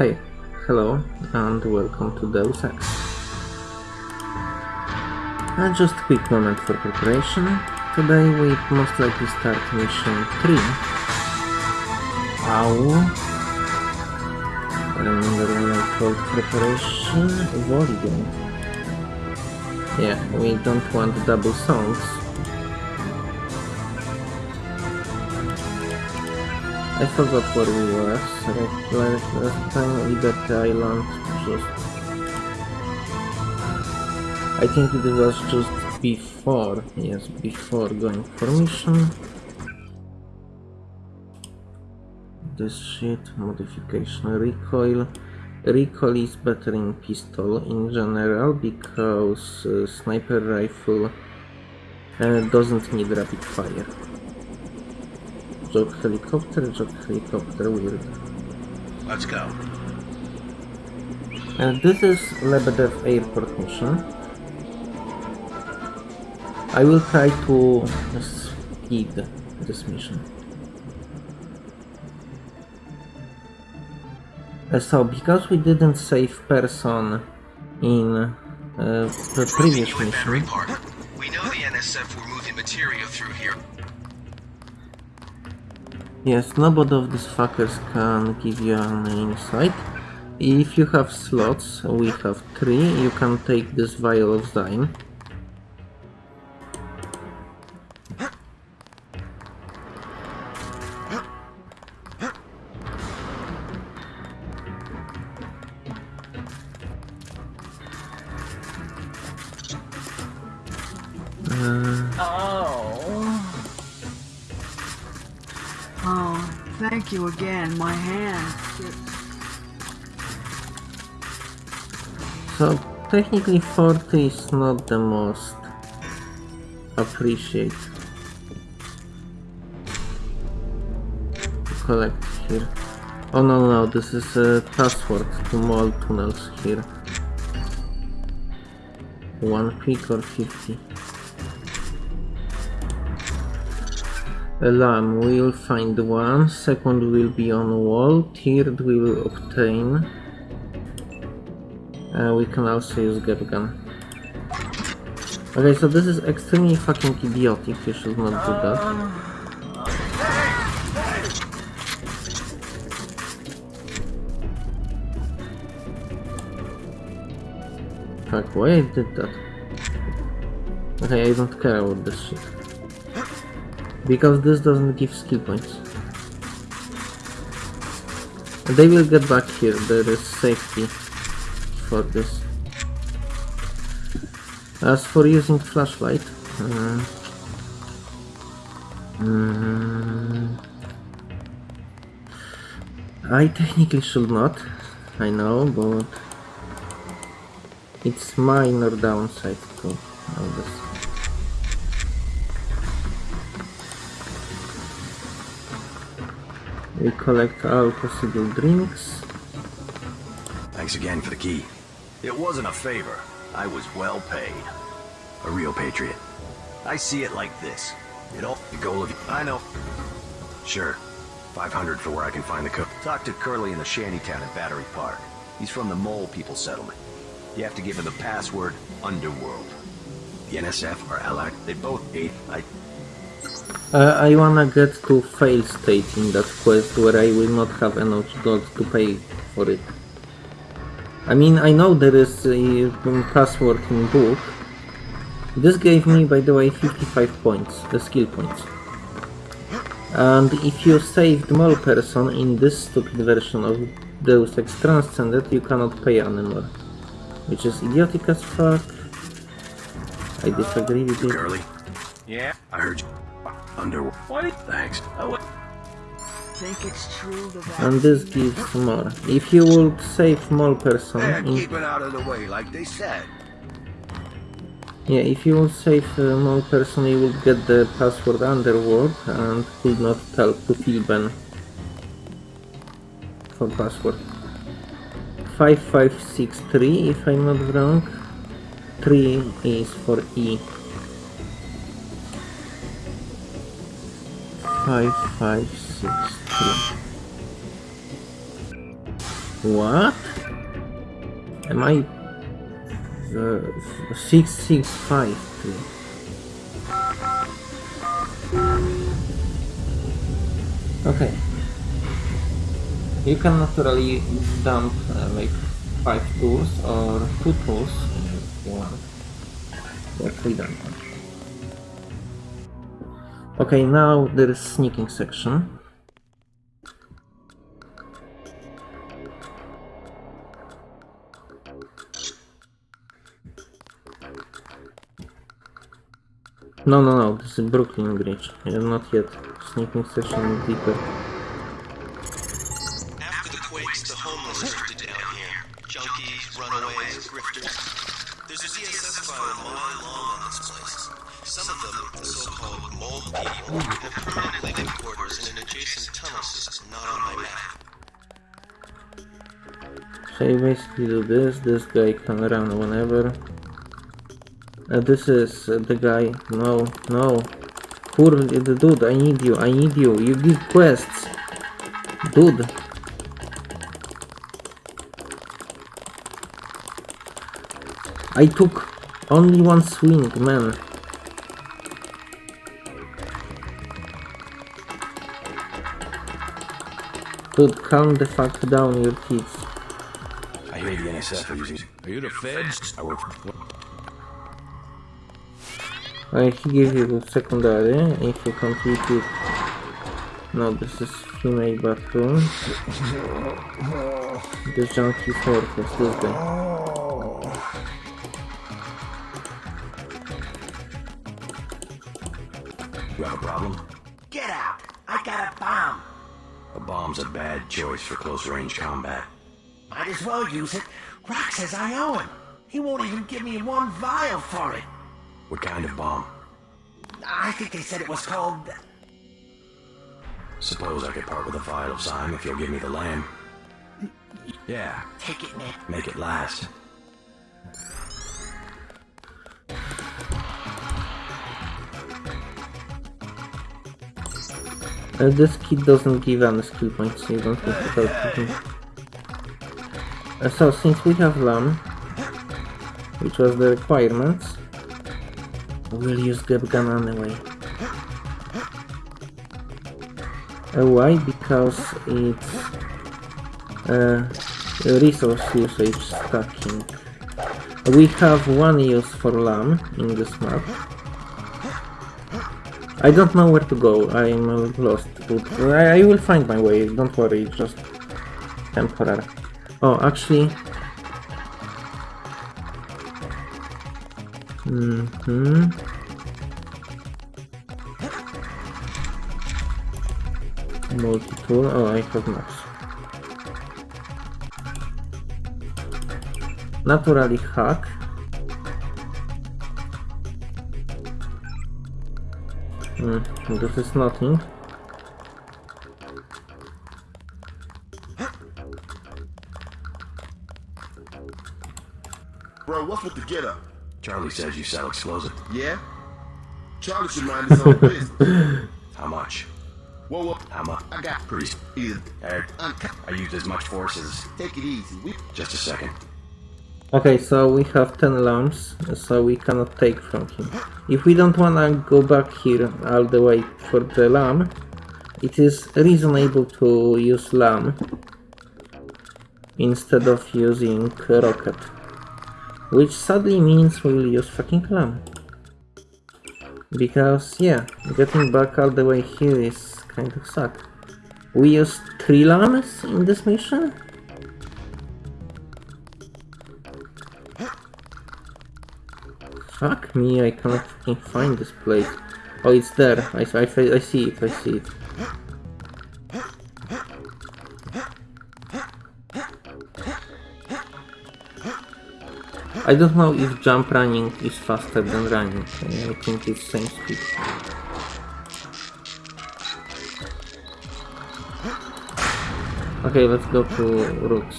Hey, hello, and welcome to Deus Ex. Uh, just a quick moment for preparation. Today we most likely start mission 3. Ow. Remember when I told preparation? Volume. Yeah, we don't want double songs. I forgot where we were. So like last time Liberty Island just... I think it was just before, yes, before going for mission. This shit, modification, recoil. Recoil is better in pistol in general because uh, sniper rifle uh, doesn't need rapid fire. Joke helicopter, joke helicopter, weird. Let's go. And this is Lebedev airport mission. I will try to speed this mission. Uh, so, because we didn't save person in uh, the previous mission, We know the NSF were moving material through here. Yes, nobody of these fuckers can give you an insight. If you have slots, we have three, you can take this vial of Zyme. Technically 40 is not the most appreciate to collect here. Oh no no, this is a password to mall tunnels here. One pick or 50. Alarm, we'll find one, second will be on wall, third we will obtain. Uh, we can also use GEP Gun. Okay, so this is extremely fucking idiotic, you should not do that. Fuck, why I did that? Okay, I don't care about this shit. Because this doesn't give skill points. They will get back here, there is safety for this. As for using flashlight, uh, mm, I technically should not, I know, but it's minor downside to all this. We collect all possible drinks. Thanks again for the key. It wasn't a favor. I was well paid. A real patriot. I see it like this. You know, the goal of... I know. Sure. 500 for where I can find the cook. Talk to Curly in the shantytown at Battery Park. He's from the Mole People settlement. You have to give him the password, Underworld. The NSF or Allied, they both ate... I... Uh, I wanna get to fail state in that quest where I will not have enough gold to pay for it. I mean, I know there is a um, password in book. This gave me, by the way, 55 points, the skill points. And if you saved more person in this stupid version of Deus Ex Transcended, you cannot pay anymore. Which is idiotic as fuck. I disagree with you. Curly, Yeah? I heard you. Underworld. What? Thanks. Oh, Think it's true the And this gives more. If you would save more person they're in keeping out of the way like they said. Yeah, if you will save uh, more person, you will get the password underworld and could not tell to Filben for password. 5563 if I'm not wrong. 3 is for E. 5563. What? Am I... Uh, 6652. Okay. You can naturally dump uh, like 5 tools or 2 tools if you want. Dump. Okay, now there is sneaking section. No, no, no, this is Brooklyn Bridge. Not yet. Sneaking section is deeper. After the quakes, the homeless drifted down here. Junkies, runaways, grifters. There's a DSS file a mile long on this place. Some of them, the so-called mole people, have permanently living quarters in an adjacent tunnel system not on my map. So you basically do this, this guy can run whenever. Uh, this is uh, the guy, no, no. Poor the dude, I need you, I need you, you give quests. Dude. I took only one swing, man. Dude, calm the fuck down, your kids. I hear the NSF are using... Are you the feds? I work for... Uh, he gave you the secondary if you complete it. No, this is female bathroom. The junkie fortress, this guy. You have a problem? Get out! I got a bomb! A bomb's a bad choice for close-range combat. Might as well use it. Rock says I owe him. He won't even give me one vial for it. What kind of bomb? I think they said it was called... Suppose I could part with a vial of Zyme if you'll give me the LAM. Yeah, Take it, man. make it last. Uh, this kid doesn't give any skill points, so you don't have to help him. Uh, so, since we have LAM, which was the requirements, we'll use GEP Gun anyway. Uh, why? Because it's uh, resource usage stacking. We have one use for LAM in this map. I don't know where to go, I'm lost, but I, I will find my way, don't worry, just temporary. Oh, actually... Mm-hmm. Multi-tool, oh, I have maps. Naturally hack. Hmm, this is nothing. Bro, what's with the get up? Charlie says you sell explosive. Yeah? Charlie should mind his own business. How much? Whoa, whoa, How much? I got Pretty... is Eric. I used as much force as... Take it easy. We Just a second. Okay, so we have 10 LAMs, so we cannot take from him. If we don't wanna go back here all the way for the LAM, it is reasonable to use LAM instead of using rocket. Which sadly means we'll use fucking clam. Because, yeah, getting back all the way here is kind of suck. We used 3 LAMs in this mission? Fuck me, I cannot fucking find this place. Oh, it's there. I, I, I see it, I see it. I don't know if jump running is faster than running. I think it's same speed. Okay, let's go to roots.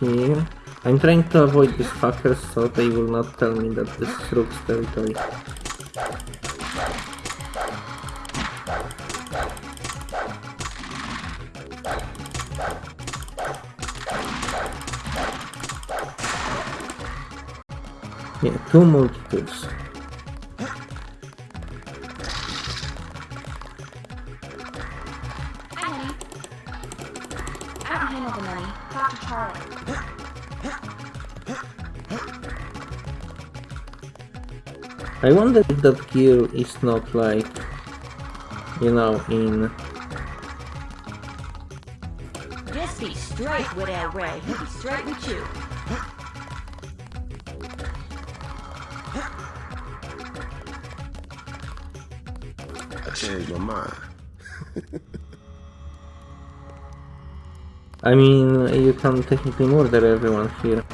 Here. I'm trying to avoid these fuckers so they will not tell me that this is Rook's territory. To Charlie. I wonder if that gear is not like, you know, in Just be straight with El Rey. He'll be straight with you. My mind. I mean, you can technically murder everyone here.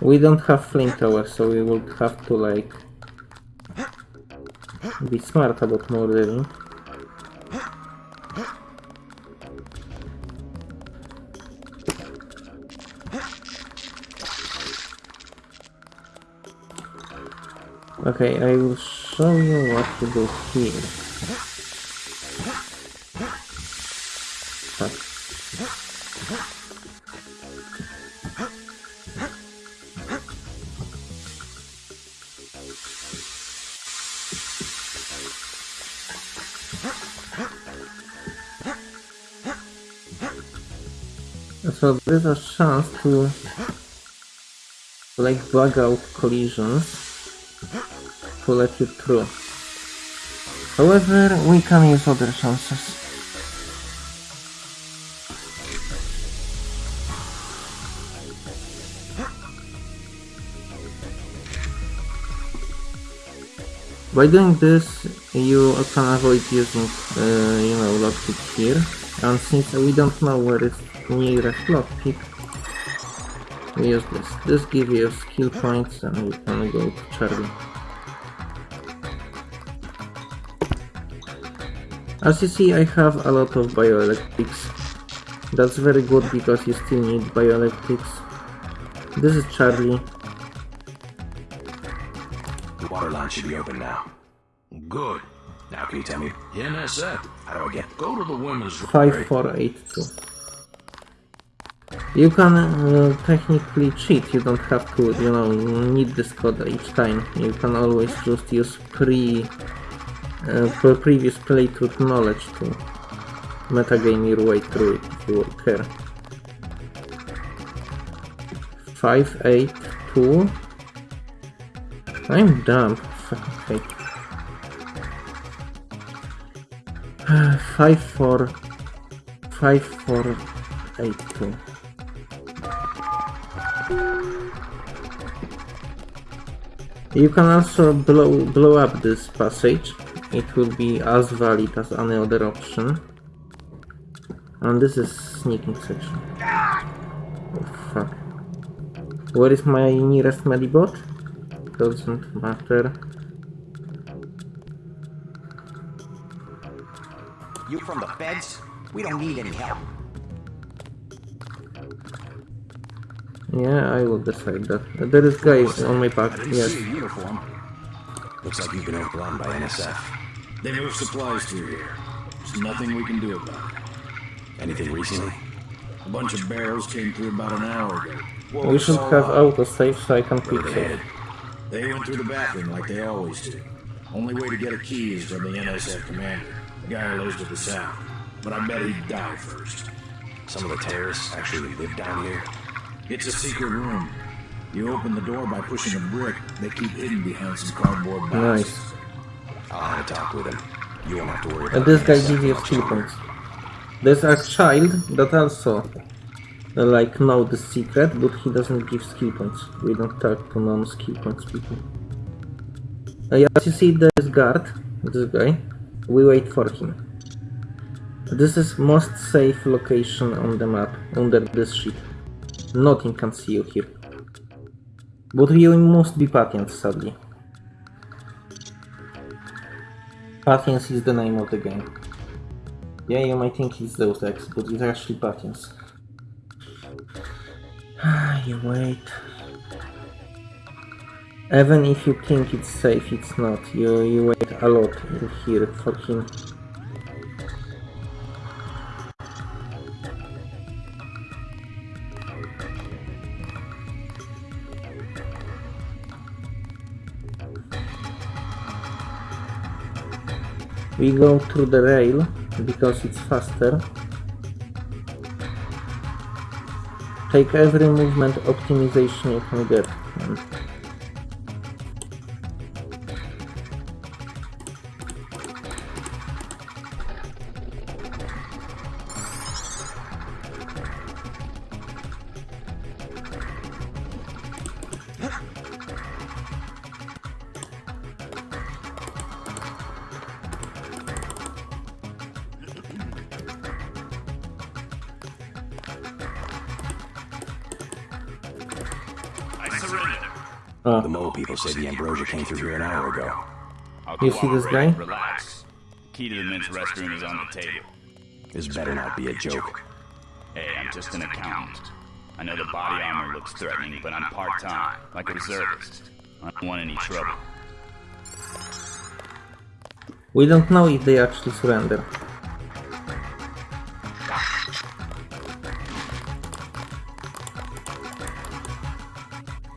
We don't have flame tower, so we will have to like be smart about murdering. Okay, I will show you what to do here. So there's a chance to like bug out collisions to let you through. However, we can use other chances. By doing this, you can avoid using, uh, you know, lockpick here. And since we don't know where is nearest lockpick, we use this. This gives you skill points and we can go to Charlie. As you see, I have a lot of bioelectrics. That's very good because you still need bioelectrics. This is Charlie. The water line should be open now. Good. Now, can you tell me NSF. how do I get? Go to the women's 5482. You can uh, technically cheat, you don't have to, you know, need this code each time. You can always just use pre, pre previous playthrough knowledge to metagame your way through if you care. 582 I'm dumb. Hate. Five four five four eight two. You can also blow blow up this passage. It will be as valid as any other option. And this is sneaking section. Oh fuck. Where is my nearest medibot? Doesn't matter. You from the feds? We don't need any help. Yeah, I will decide that. There is guy on my back. Yes. see a uniform. Looks like you've been overrun by NSF. They move supplies through here. There's nothing we can do about it. Anything recently? A bunch of barrels came through about an hour ago. Woke We should all have up. autosave so I can Where quick are they They went through the bathroom like they always do. Only way to get a key is from the NSF commander, the guy who lives to the south. But I bet he'd die first. Some of the terrorists actually live down here. It's a secret room. You open the door by pushing a brick. They keep hidden behind some cardboard boxes. Nice. Have a talk with him. You won't have to worry And about this guy gives you skill points. There's a child that also uh, like know the secret, but he doesn't give skill points. We don't talk to non-skill points people. Uh, as you see this guard, this guy, we wait for him. This is most safe location on the map, under this sheet. Nothing can see you here. But you must be patient, sadly. Patience is the name of the game. Yeah, you might think it's Deus Ex, but it's actually Patience. you wait. Even if you think it's safe, it's not. You, you wait a lot in here for him. We go through the rail because it's faster. Take every movement optimization you can get. Oh, The mole people say the ambrosia came through here an hour ago. You see this cooperate. guy? Relax. Key to the men's restroom is on the table. This better not be a joke. Hey, I'm just an accountant. I know the body armor looks threatening, but I'm part-time, like a reservist. I don't want any trouble. we don't know if they actually surrender.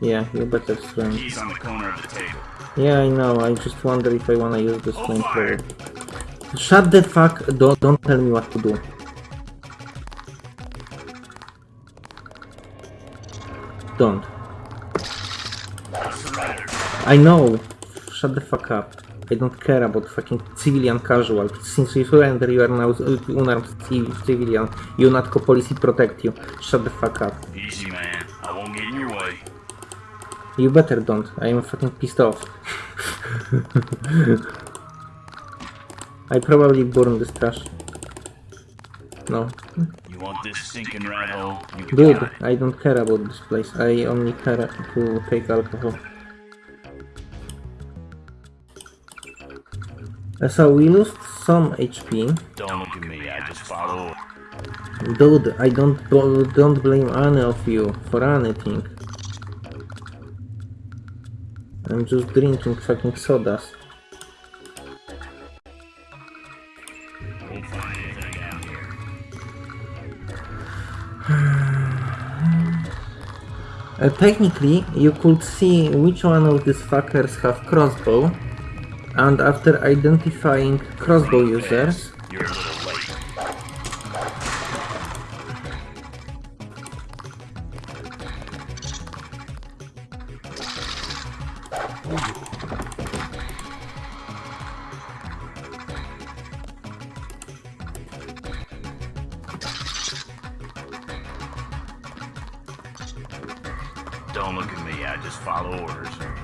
Yeah, you better surrender. Key's on the corner of the table. Yeah, I know. I just wonder if I wanna use this flamethrower. Shut the fuck! Don't don't tell me what to do. Don't. I know. Shut the fuck up. I don't care about fucking civilian casual. Since you surrender, you are now unarmed civ- civilian. You not policy protect you. Shut the fuck up. Easy, man. You better don't. I am fucking pissed off. I probably burned this trash. No. You want this stinking rat hole? Dude. I don't care about this place. I only care to take alcohol. Uh, So we lost some HP. Don't look at me. I just follow. Dude, I don't don't blame any of you for anything. I'm just drinking fucking sodas. Uh, technically, you could see which one of these fuckers have crossbow, and after identifying crossbow users,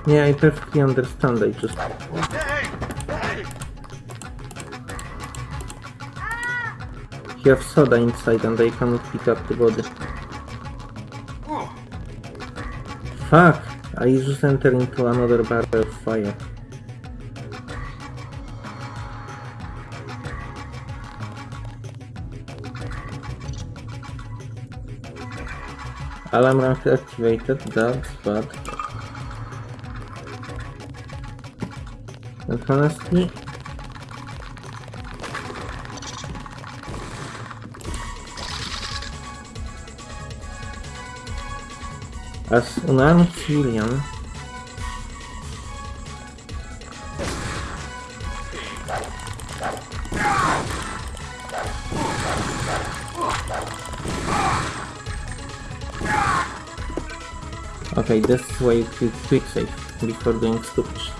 yeah, I perfectly understand. I just you have soda inside, and I cannot pick up the body. Fuck! I just entered into another barrel of fire. Alarm activated, that's bad. Honestly, as unarmed civilian, Okay, this is why you quick save before doing stupid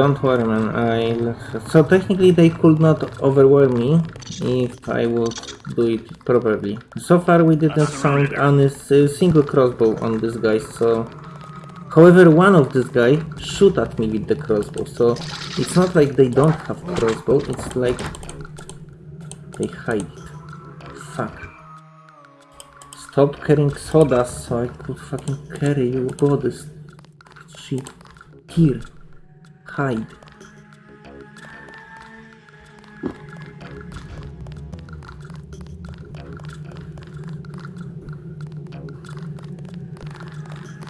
Don't worry man, I'll... So technically they could not overwhelm me if I would do it properly. So far we didn't find any single crossbow on this guy, so... However, one of this guy shoot at me with the crossbow, so it's not like they don't have crossbow, it's like... They hide it. Fuck. Stop carrying sodas so I could fucking carry your bodies. Shit. Here. Hide.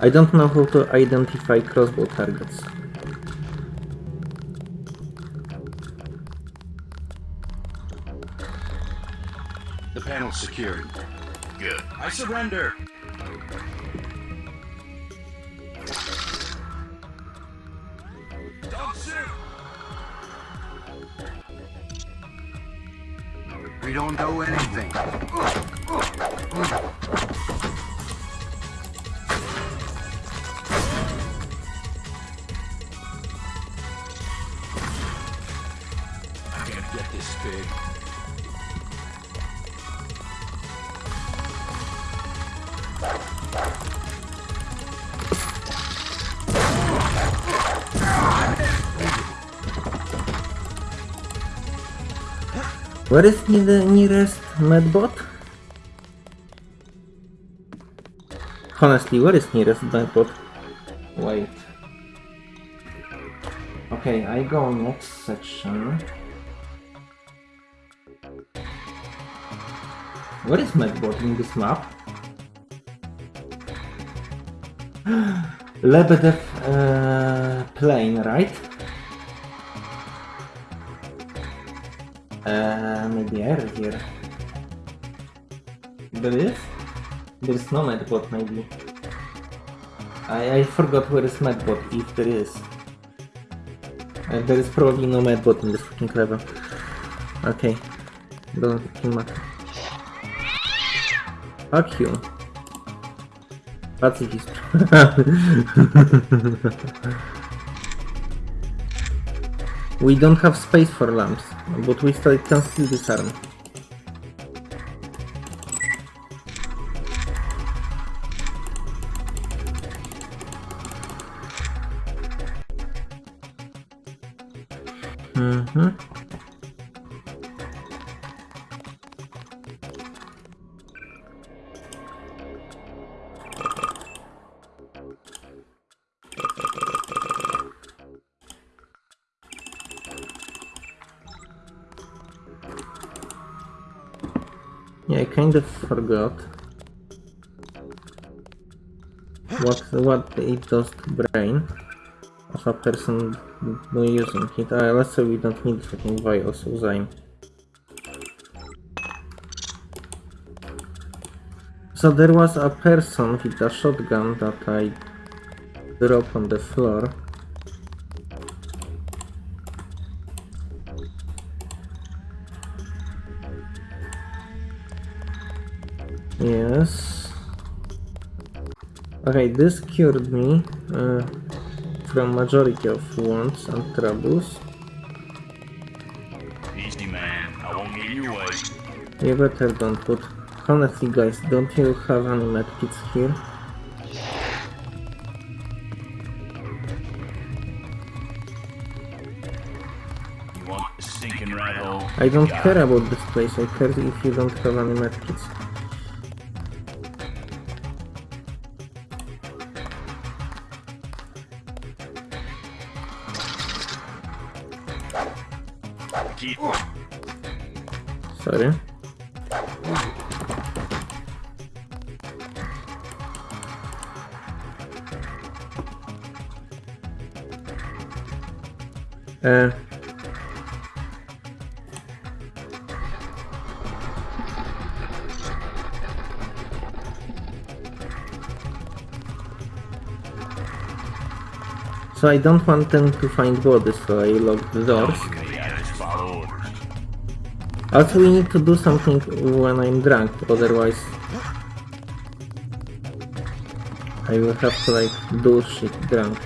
I don't know how to identify crossbow targets. The panel's secured. Good. I surrender. Where is the nearest medbot? Honestly, where is nearest medbot? Wait. Okay, I go next section. Where is medbot in this map? Lebedev uh, plane, right? Uh, error here. There is? There is no medbot, maybe. I, I forgot where is medbot, if there is. Uh, there is probably no medbot in this fucking level. Okay. Doesn't fucking matter. Fuck you. Pacifist. we don't have space for LAMs, but we still can still disarm. Forgot what what it does to brain of a person using it. Uh, let's say we don't need fucking vials of Zyme. So there was a person with a shotgun that I dropped on the floor. Okay, this cured me uh, from majority of wounds and troubles. Easy, man. I won't get you away. You better don't put... Honestly guys, don't you have any medkits here? You want a sinking rat hole? I don't care about this place, I care if you don't have any medkits. Uh, so I don't want them to find bodies, so I lock the doors. Also, we need to do something when I'm drunk, otherwise I will have to like do shit drunk.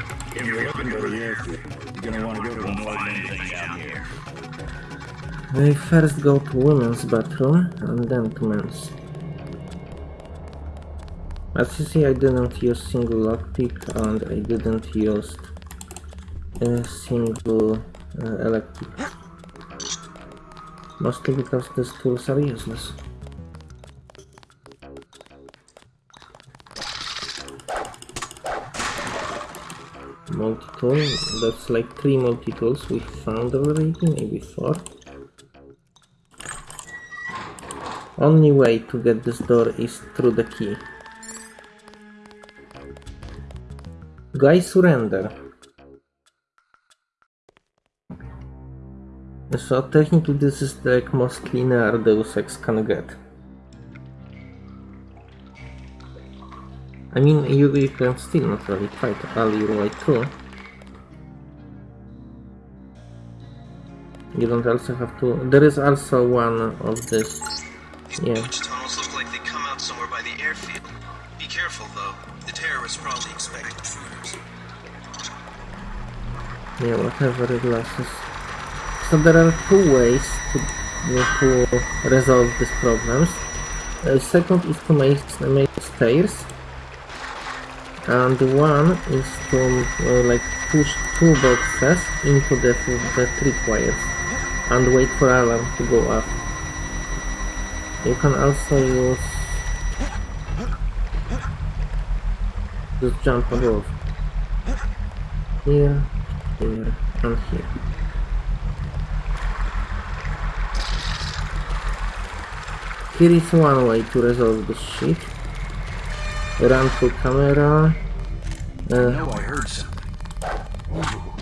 I first go to women's bathroom and then to men's. As you see, I didn't use single lockpick and I didn't use a single uh, electric. Mostly because these tools are useless. multi-tool. That's like three multi-tools we found already, maybe four. Only way to get this door is through the key. Guy surrender. So technically this is the like, most linear Deus Ex can get. I mean, you, you can still not really fight your way through. You don't also have to... There is also one of this... These Yeah. butch tunnels look like they come out somewhere by the airfield. Be careful, though. The terrorists probably expect intruders. Yeah, whatever it lasts. So there are two ways to, to resolve these problems. Uh, second is to make, make stairs. And one is to uh, like push two boxes into the, the tripwires and wait for alarm to go up. You can also use just jump above. Here, here, and here. Here is one way to resolve this shit. Run through camera, uh, I heard something.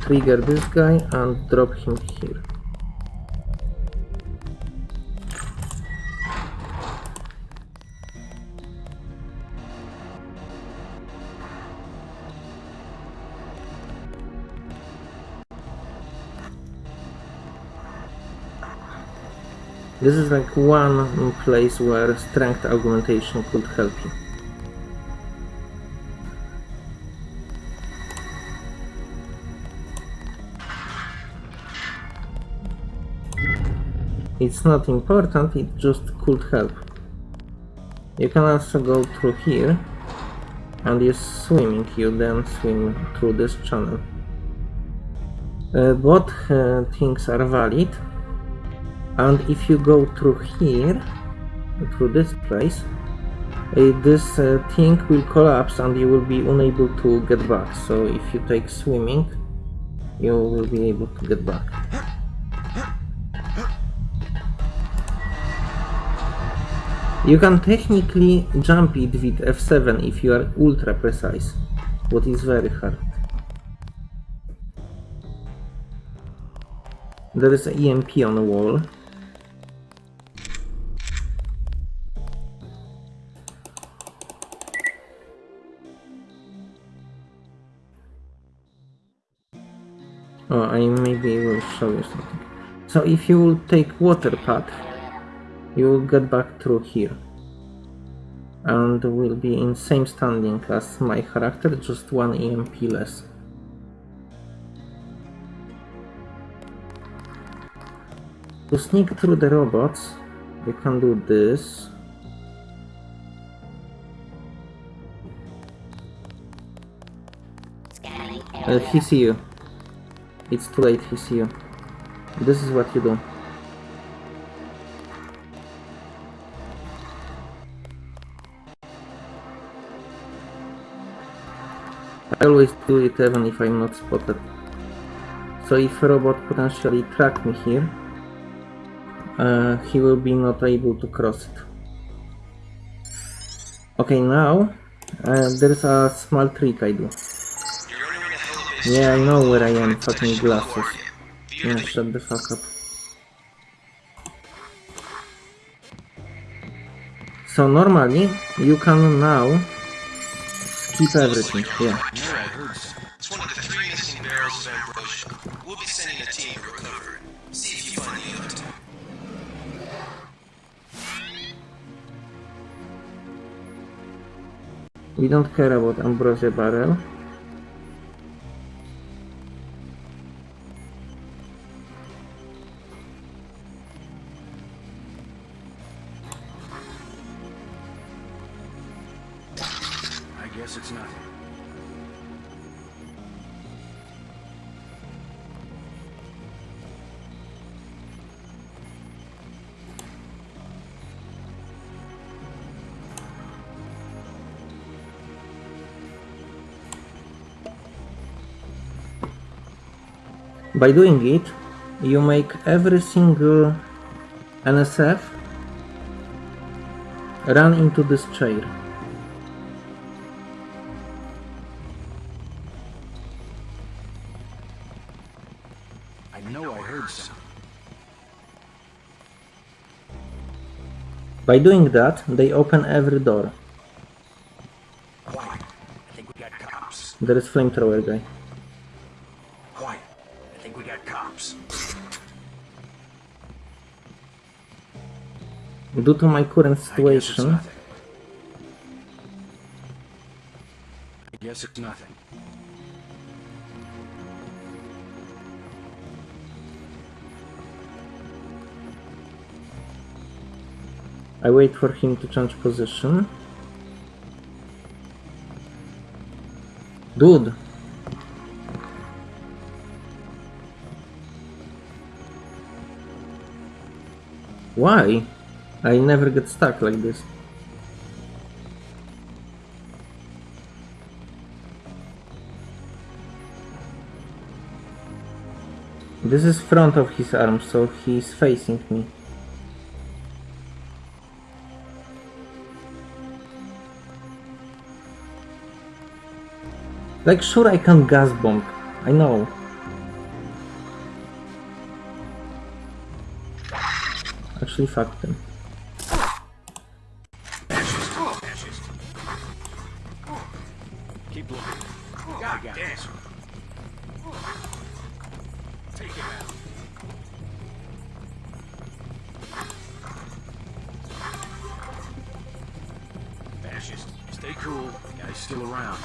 trigger this guy and drop him here. This is like one place where strength augmentation could help you. It's not important, it just could help. You can also go through here and use swimming, you then swim through this channel. Uh, both uh, things are valid and if you go through here, through this place, uh, this uh, thing will collapse and you will be unable to get back. So if you take swimming, you will be able to get back. You can technically jump it with F7 if you are ultra precise, what is very hard. There is an EMP on the wall. Oh, I maybe will show you something. So if you will take water path, you will get back through here. And will be in same standing as my character, just one EMP less. To sneak through the robots, you can do this. Uh, he see you. It's too late, he see you. This is what you do. I always do it even if I'm not spotted. So if a robot potentially track me here, uh, he will be not able to cross it. Okay, now uh, there's a small trick I do. Yeah, I know where I am, fucking glasses. Yeah, shut the fuck up. So normally, you can now skip everything, yeah. Two. We don't care about Ambrosia Barrel. By doing it, you make every single NSF run into this chair. I know I heard something. By doing that, they open every door. Quiet. I think we got cops. There is flamethrower guy. Due to my current I guess situation. I guess it's nothing. I wait for him to change position. Dude! Why? I never get stuck like this. This is front of his arm, so he's facing me. Like, sure I can gas bomb. I know. Actually, fuck them. Stay cool. Guy's still around.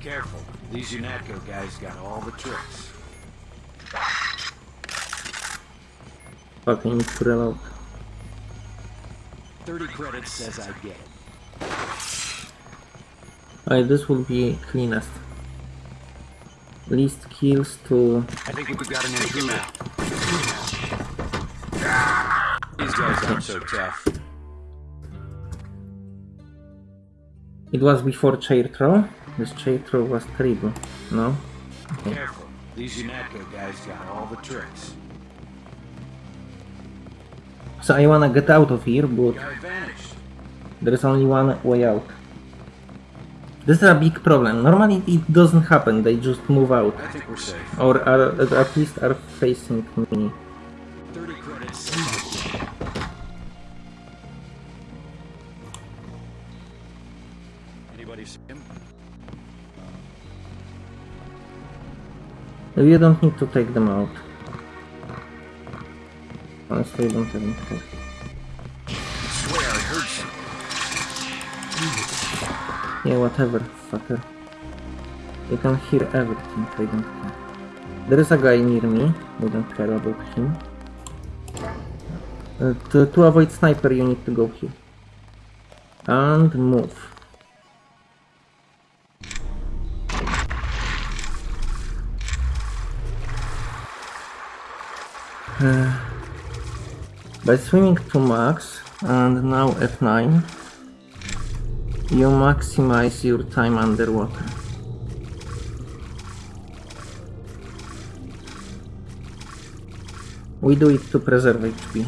Careful. These UNATCO guys got all the tricks. Fuck, I need to reload. 30 credits says I get it. Alright, this will be cleanest. Least kills to... I think we've got an entry now. These guys aren't so tough. It was before chair throw? This chair throw was terrible. No? Okay. Careful. These UNATCO guys got all the tricks. So I wanna get out of here, but there is only one way out. This is a big problem. Normally it doesn't happen, they just move out. I think we're safe. Or are, at least are facing me. You don't need to take them out. Honestly, I don't. I swear I heard something. Yeah, whatever, fucker. You can hear everything, I don't care. There is a guy near me, we don't care about him. Uh, to, to avoid sniper, you need to go here. And move. Uh, by swimming to max and now F9 you maximize your time underwater. We do it to preserve HP.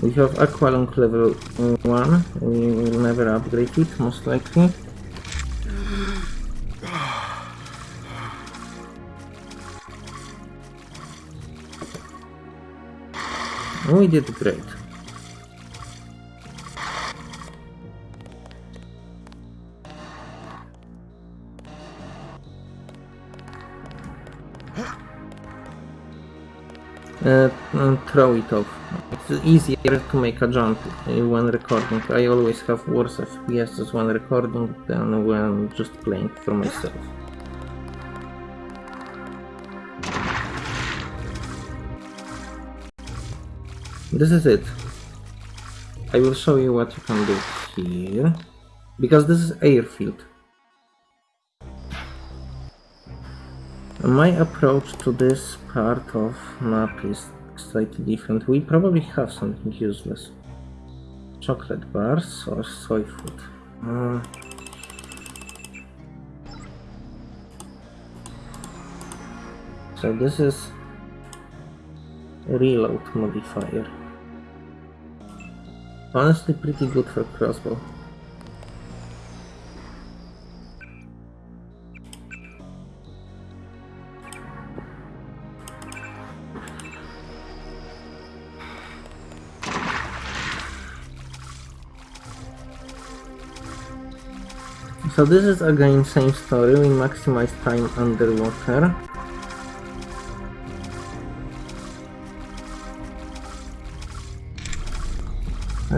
We have Aqualung level 1, we will never upgrade it, most likely. We did great. Uh, uh, throw it off. It's easier to make a jump when recording. I always have worse FPS when recording than when just playing for myself. This is it. I will show you what you can do here. Because this is airfield. My approach to this part of map is slightly different. We probably have something useless. Chocolate bars or soy food? Uh, so this is reload modifier. Honestly pretty good for crossbow. So this is again same story, we maximize time underwater.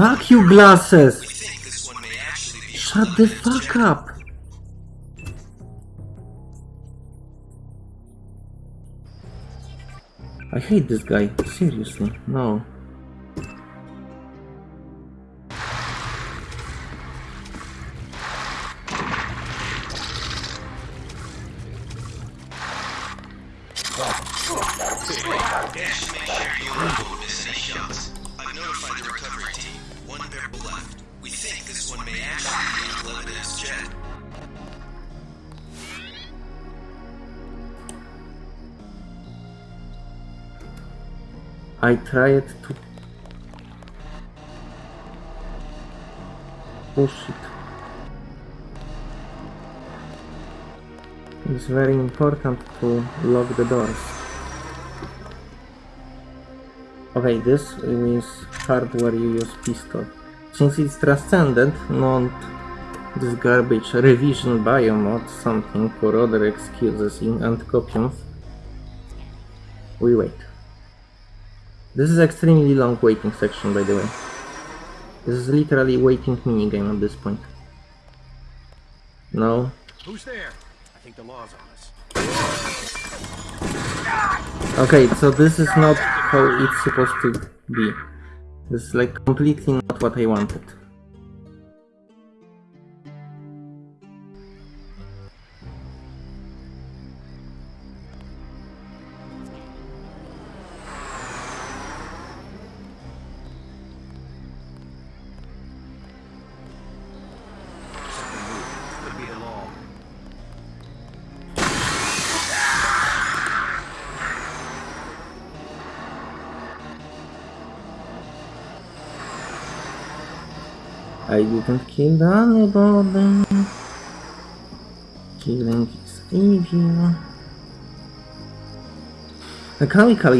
Fuck you glasses! Shut the fuck up! I hate this guy, seriously, no. Tried to oh, push it. It's very important to lock the doors. Okay, this is part where you use pistol. Since it's transcendent, not this garbage revision biomod, something for other excuses in Anticopiums, we wait. This is extremely long waiting section, by the way. This is literally waiting minigame at this point. No. Who's there? I think the law's on us. Okay, so this is not how it's supposed to be. This is like completely not what I wanted. I didn't kill anybody. Killing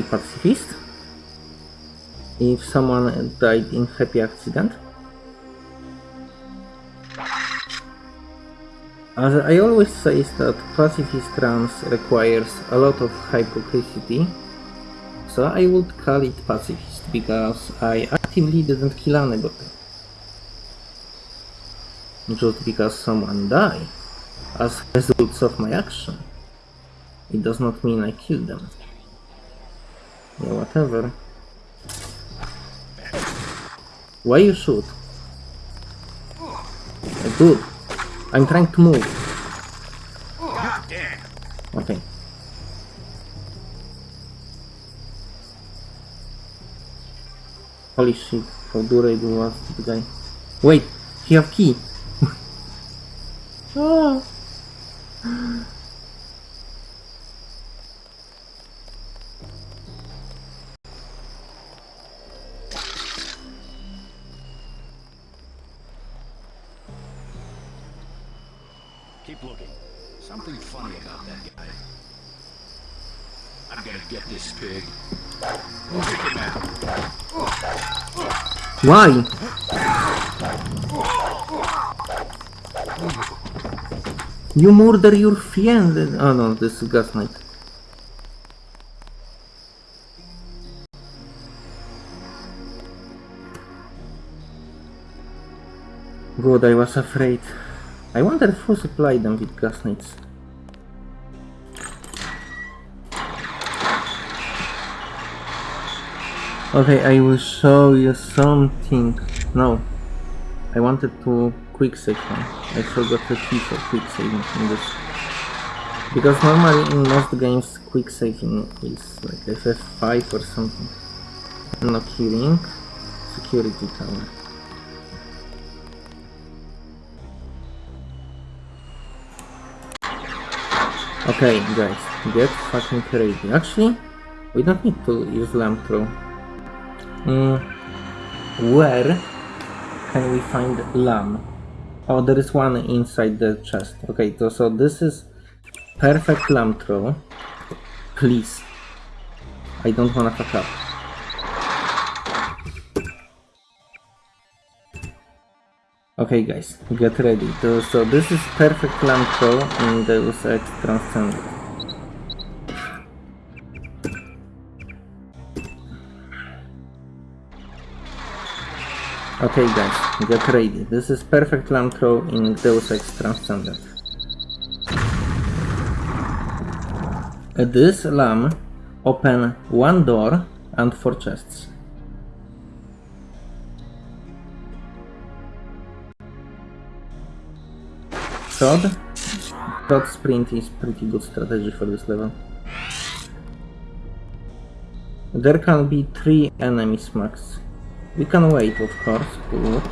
pacifist? If someone died in happy accident? As I always say that pacifist runs requires a lot of hypocrisy, so I would call it pacifist because I actively didn't kill anybody. Just because someone died as results of my action, it does not mean I killed them. Yeah, whatever. Why you shoot? Dude, I'm trying to move. Okay. Holy shit, how durable was the guy. Wait, he have key. Ah. Keep looking. Something funny about that guy. I'm gonna get this pig. Kick him out. Why? You murder your friend. Oh no, this is Gas Knight. God, I was afraid. I wonder who supplied them with Gas Knights. Okay, I will show you something. No, I wanted to quick save one. I forgot the key for quick saving in this. Because normally in most games quick saving is like FF5 or something. No killing. Security tower. Okay, guys, get fucking crazy. Actually, we don't need to use LAM throw. Mm, where can we find LAM? Oh, there is one inside the chest. Okay, so, so this is perfect LAM throw. Please. I don't wanna fuck up. Okay guys, get ready. So, so this is perfect LAM throw in Deus Ex Transcended. Okay guys, get ready. This is perfect LAM throw in Deus Ex Transcended. Uh, This LAM open one door and four chests. Prod? Prod sprint is pretty good strategy for this level. There can be three enemies max. We can wait, of course, good.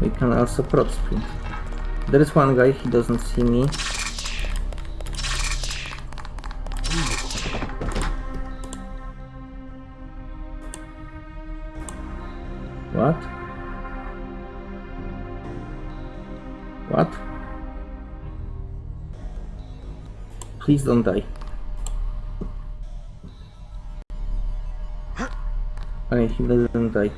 We can also prod sprint. There is one guy, he doesn't see me. What? What? Please don't die. Okay, he doesn't die.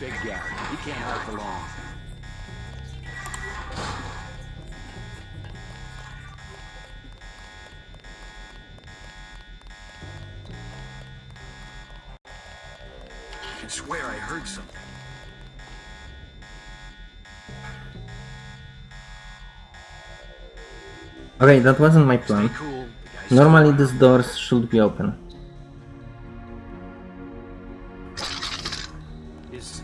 Big guy. He can't help for Okay, that wasn't my plan. Normally these doors should be open. Is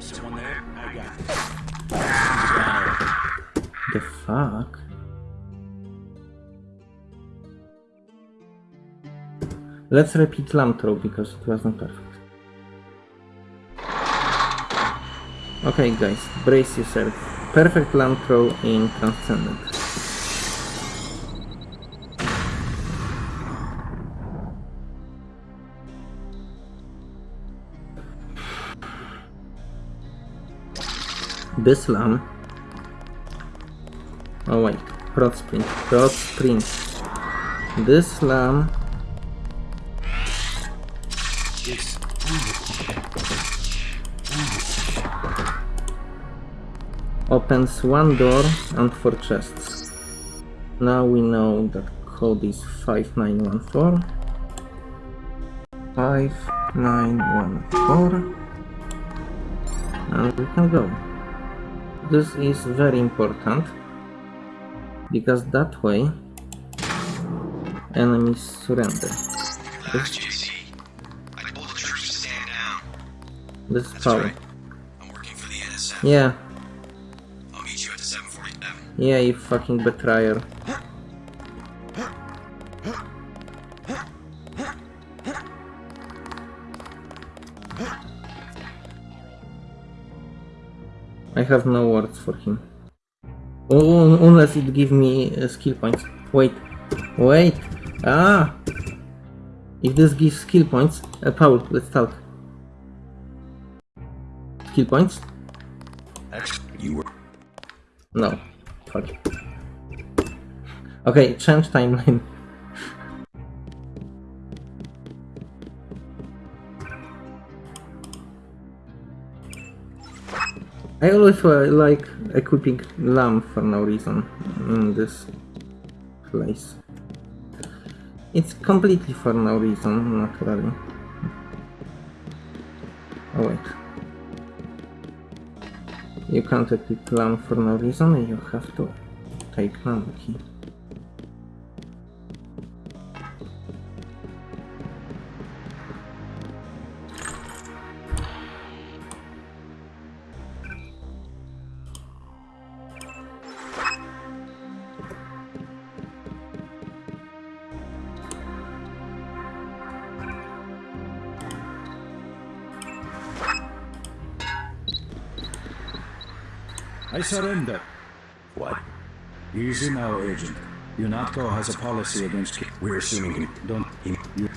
someone there? I got it. The fuck? Let's repeat LAM throw because it wasn't perfect. Okay guys, brace yourself. Perfect LAM throw in Transcendent. This LAM Oh wait, prod sprint, prod sprint. This LAM opens one door and four chests. Now we know that code is 5914. 5914. And we can go. This is very important because that way enemies surrender. Relax, JC. I told the troops to stand down. This is power. right. I'm working for the NSF. Yeah, I'll meet you at the 747. yeah, you fucking betrayer. Have no words for him. Unless it give me uh, skill points. Wait, wait. Ah! If this gives skill points, uh, Paul, let's talk. Skill points? You were. No. Fuck. Okay, change timeline. I always uh, like equipping lamp for no reason in this place. It's completely for no reason, naturally. Oh wait. You can't equip lamp for no reason, you have to take lamp key. Surrender. What? Easy now, Agent. UNATCO has a policy against... ki- We're assuming he... Don't... he You...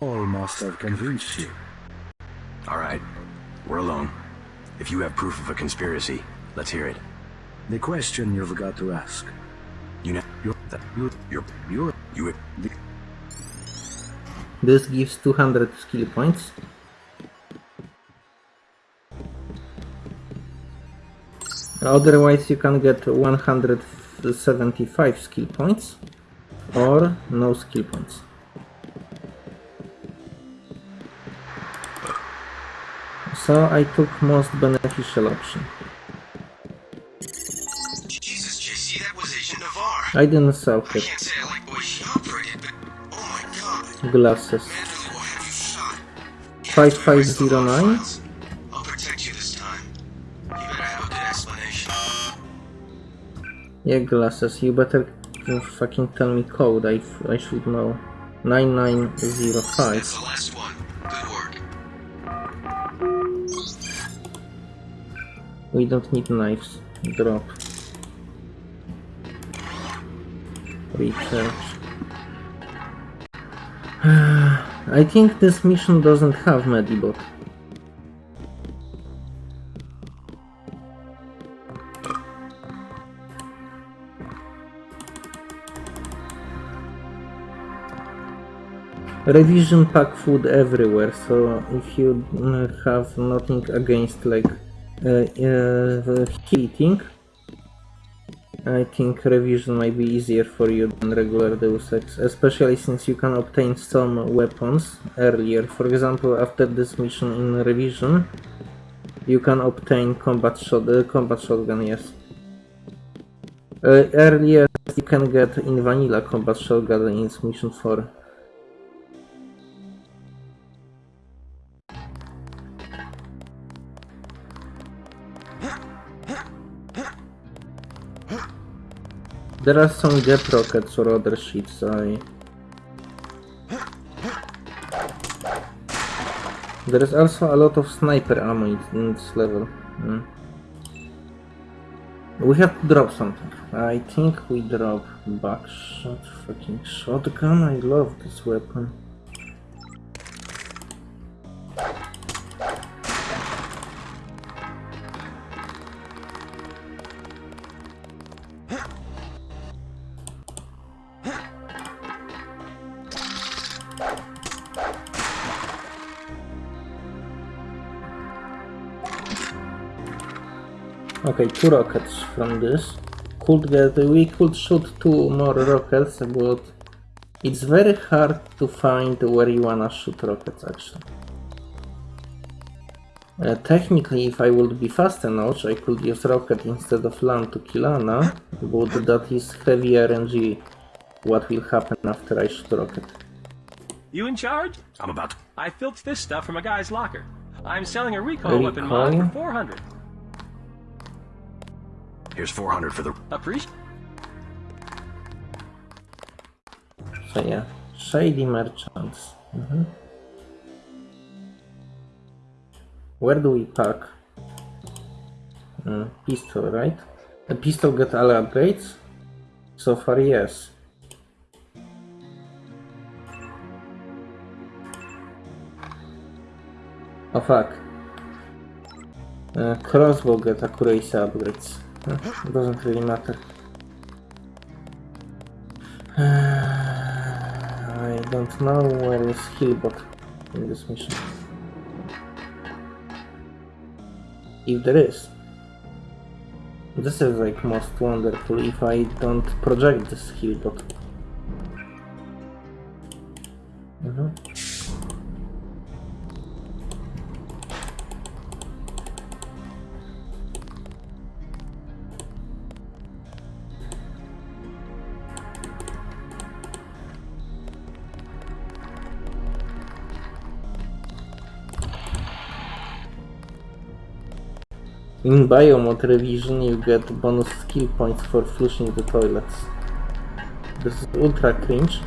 All must have convinced you. All right. We're alone. If you have proof of a conspiracy, let's hear it. The question you've got to ask. You know... You... That, You... you're... You... You... The, This gives 200 skill points. Otherwise you can get 175 skill points or no skill points. So I took most beneficial option. Jesus, JC, that was Agent Navarre. I didn't sell it. Glasses. Manderley will have you shot. 5509? I'll protect you this time. You better have a good explanation. Yeah, glasses. You better fucking tell me code. I, I should know. 9905. That's the last one. Good work. We don't need knives. Drop. Research. I think this mission doesn't have Medibot. Revision pack food everywhere, so if you have nothing against like uh, uh, heating, I think revision might be easier for you than regular Deus Ex, especially since you can obtain some weapons earlier. For example, after this mission in revision, you can obtain combat shot, uh, combat shotgun. Yes. Uh, earlier, you can get in vanilla combat shotgun in mission 4. There are some GEP rockets or other shits I... There is also a lot of sniper ammo in- this level. Hmm. We have to drop something. I think we drop backshot, fucking shotgun. I love this weapon. Okay, two rockets from this. Could get we could shoot two more rockets, but it's very hard to find where you wanna shoot rockets actually. Uh, technically, if I would be fast enough, I could use rocket instead of LAM to kill Anna, but that is heavy RNG. What will happen after I shoot rocket? You in charge? I'm about to... I filched this stuff from a guy's locker. I'm selling a recoil weapon mod for 400. Here's 400 for the... Appreciate. So yeah, shady merchants. Mhm. Where do we park? Mm, pistol, right? The pistol get all upgrades? So far, yes. Oh fuck. Uh, crossbow get accuracy upgrades. Uh, doesn't really matter. I don't know where is Hillbot in this mission. If there is. This is like most wonderful if I don't project this Hillbot. In Biomod Revision you get bonus skill points for flushing the toilets. This is ultra cringe.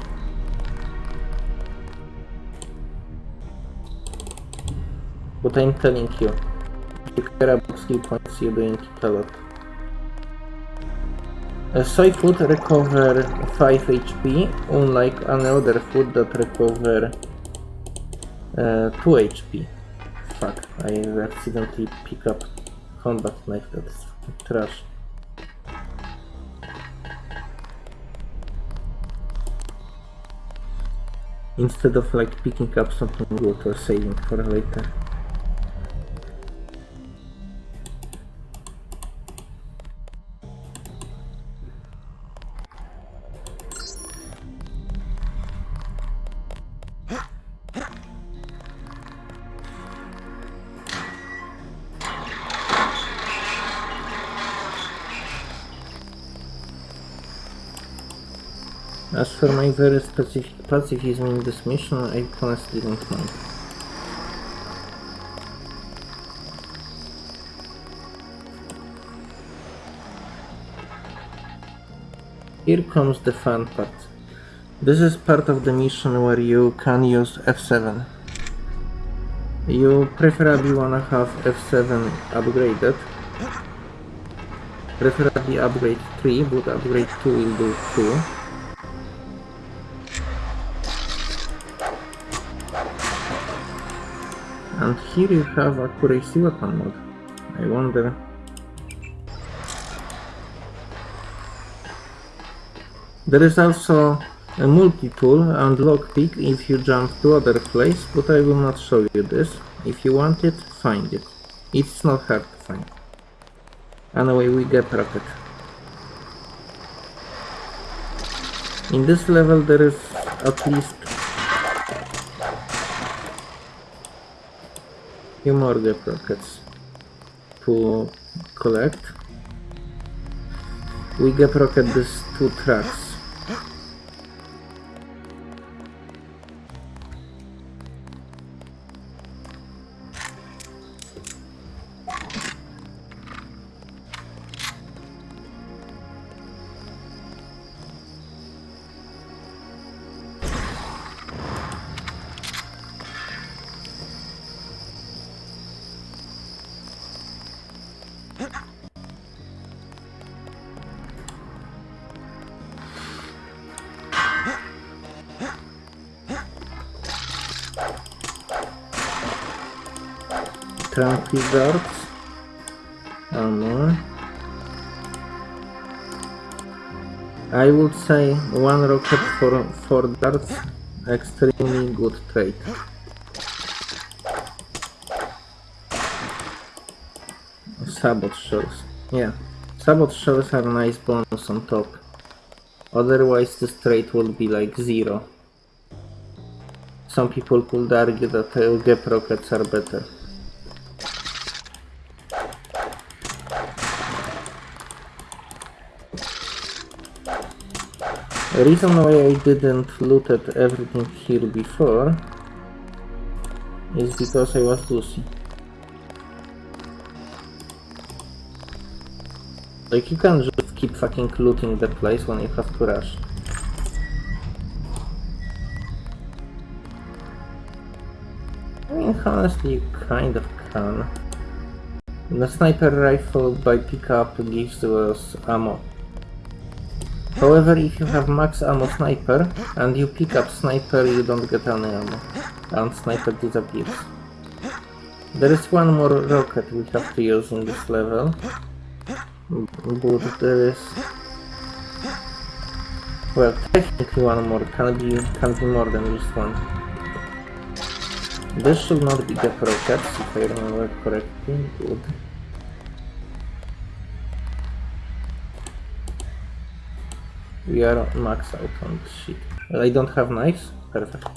But I'm telling you, if you care about skill points, you're doing it a lot. A soy food recover 5 HP, unlike another food that recover uh, 2 HP. Fuck, I accidentally pick up combat that's trash. Instead of like picking up something good or saving for later. For my very specific pacifism in this mission, I honestly don't mind. Here comes the fun part. This is part of the mission where you can use F7. You preferably wanna have F7 upgraded. Preferably upgrade 3, but upgrade 2 will do too. And here you have accuracy weapon mode. I wonder... There is also a multi-tool and lockpick if you jump to other place, but I will not show you this. If you want it, find it. It's not hard to find. Anyway, we get rocket. In this level there is at least few more GEP rockets to collect. We GEP rocket these two tracks. Tranquil darts. Ammo. I would say one rocket for four darts. Extremely good trade. Sabot shells. Yeah. Sabot shells are nice bonus on top. Otherwise this trade would be like zero. Some people could argue that GEP rockets are better. Reason why I didn't loot at everything here before is because I was Lucy. Like you can't just keep fucking looting the place when you have to rush. I mean honestly you kind of can. The sniper rifle by pickup gives us ammo. However, if you have max ammo sniper and you pick up sniper, you don't get any ammo, and sniper disappears. There is one more rocket we have to use in this level, but there is Well, technically one more, can be, can be more than just one. This should not be the rockets, if I remember correctly. Good. We are max out on this shit. I don't have knives? Perfect.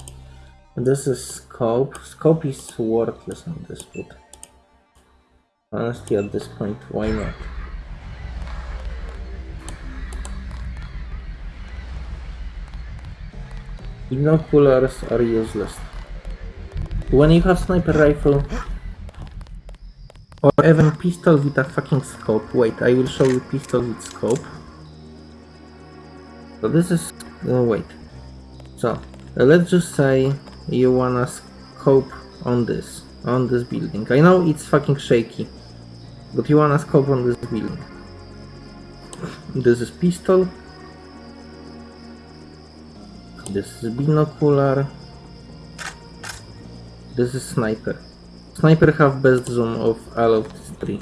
This is scope. Scope is worthless on this boot. Honestly, at this point, why not? Binoculars are useless. When you have sniper rifle or even pistol with a fucking scope. Wait, I will show you pistol with scope. So this is uh, wait. So uh, let's just say you wanna scope on this on this building. I know it's fucking shaky, but you wanna scope on this building. This is pistol. This is binocular. This is sniper. Sniper have best zoom of all of these three.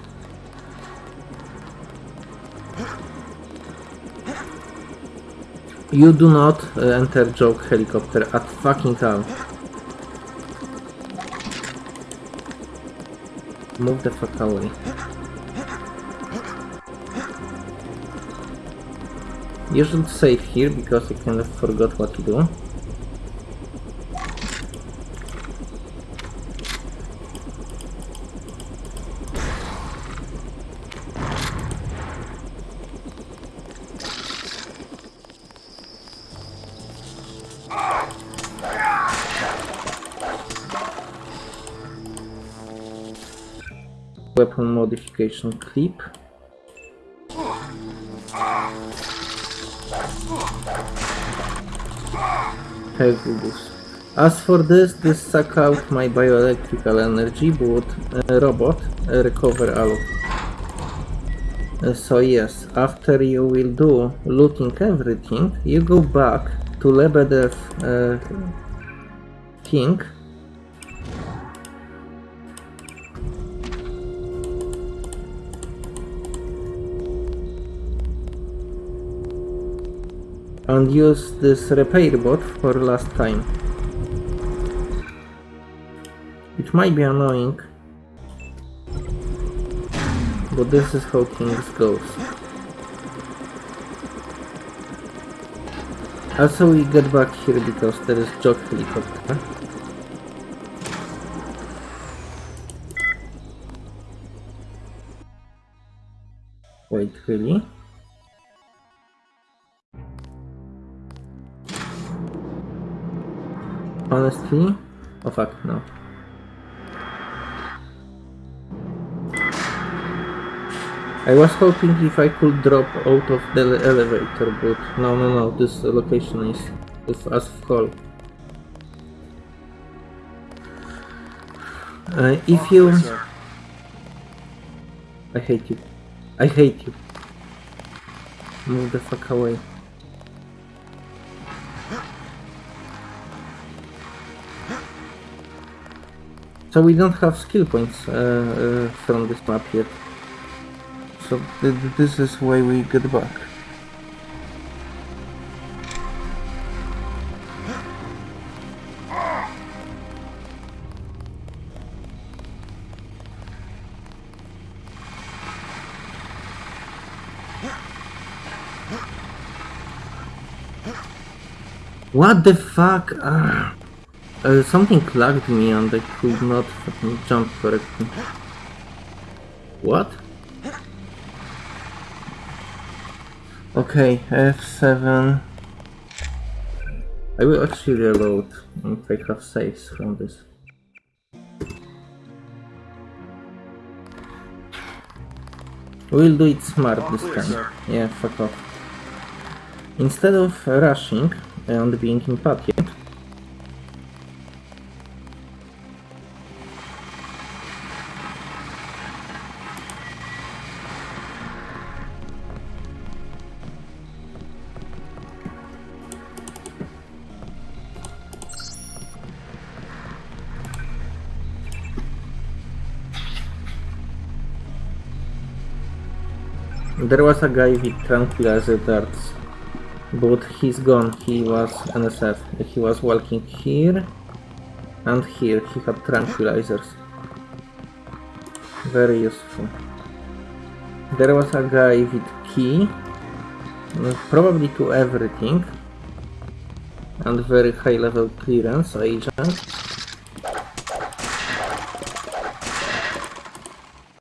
You do not uh, enter joke helicopter at fucking all. Move the fuck away. You should save here because I kind of forgot what to do. Weapon modification clip. Pegasus. As for this, this suck out my bioelectrical energy, but uh, robot uh, recover all of uh, so yes, after you will do looting everything, you go back to Lebedev uh, and use this repair bot for last time. It might be annoying, but this is how things goes. Also we get back here because there is joke helicopter. Wait, really? Honestly? Oh fuck, no. I was hoping if I could drop out of the elevator, but no, no, no, this location is, is as full. Uh, if you... I hate you. I hate you. Move the fuck away. So we don't have skill points uh, uh, from this map yet. So th this is why we get back. What the fuck? Ah. Uh, something lagged me and I could not jump correctly. What? Okay, F7. I will actually reload if I have saves from this. We'll do it smart this time. Yeah, fuck off. Instead of rushing and being impatient, There was a guy with tranquilizer darts. But he's gone. He was NSF. He was walking here and here. He had tranquilizers. Very useful. There was a guy with key, uh, probably to everything, and very high level clearance agent.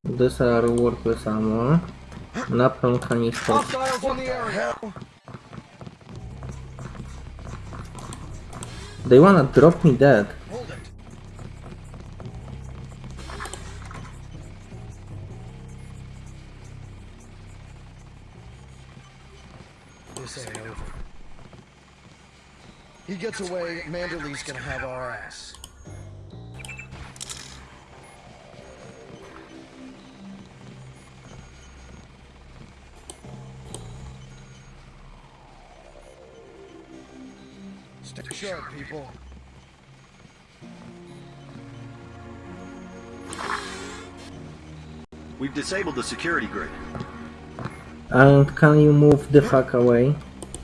These are worthless ammo. Napalm canister. Hostiles in. They wanna drop me dead. He gets away, Manderley's gonna have our ass. Stay sharp, people. We've disabled the security grid. And can you move the fuck away?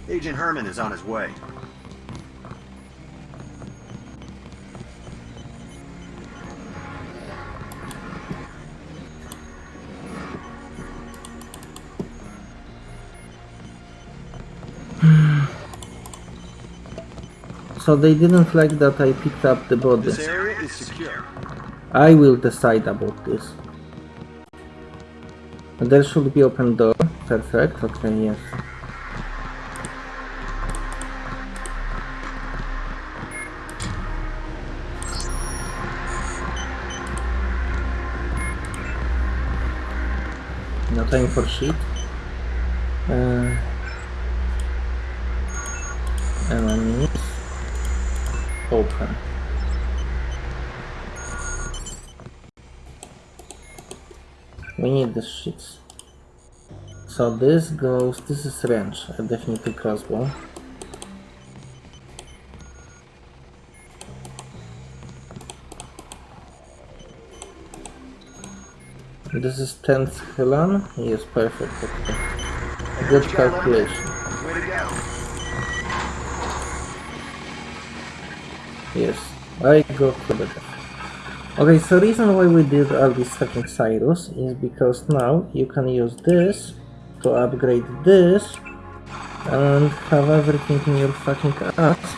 Agent Hermann is on his way. So they didn't like that I picked up the body. This area is secure. I will decide about this. There should be open door. Perfect. Okay, yes. No time for shit. The shits. So this goes, this is range, definitely crossbow. This is 10th Helan? Yes, perfect, okay. Good calculation. Yes, I go to the death. Okay, so reason why we did all these fucking Cyrus is because now you can use this to upgrade this and have everything in your fucking ass.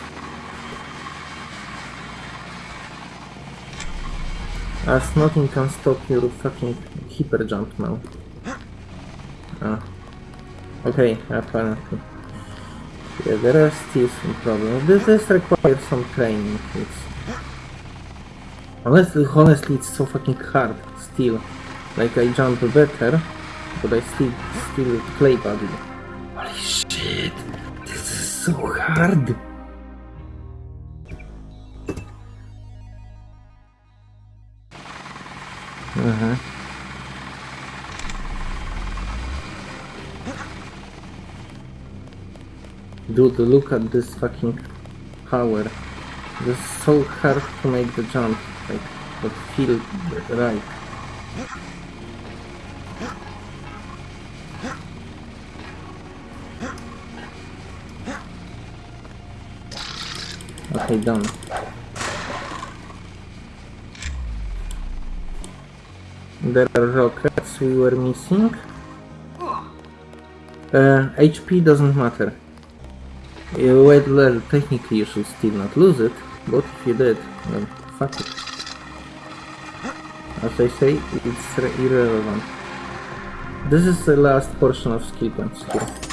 As nothing can stop your fucking hyper jump now. Ah. Okay, apparently. Yeah, there are still some problems. This, this requires some training. It's... Honestly, honestly, it's so fucking hard still. Like I jump better, but I still still play badly. Holy shit! This is so hard. Uh huh. Dude, look at this fucking power. This is so hard to make the jump, like, but feel right. Okay, done. There are rockets we were missing. Uh, HP doesn't matter. Wait, well, technically you should still not lose it, but if you did, then fuck it. As I say, it's irrelevant. This is the last portion of skill points here.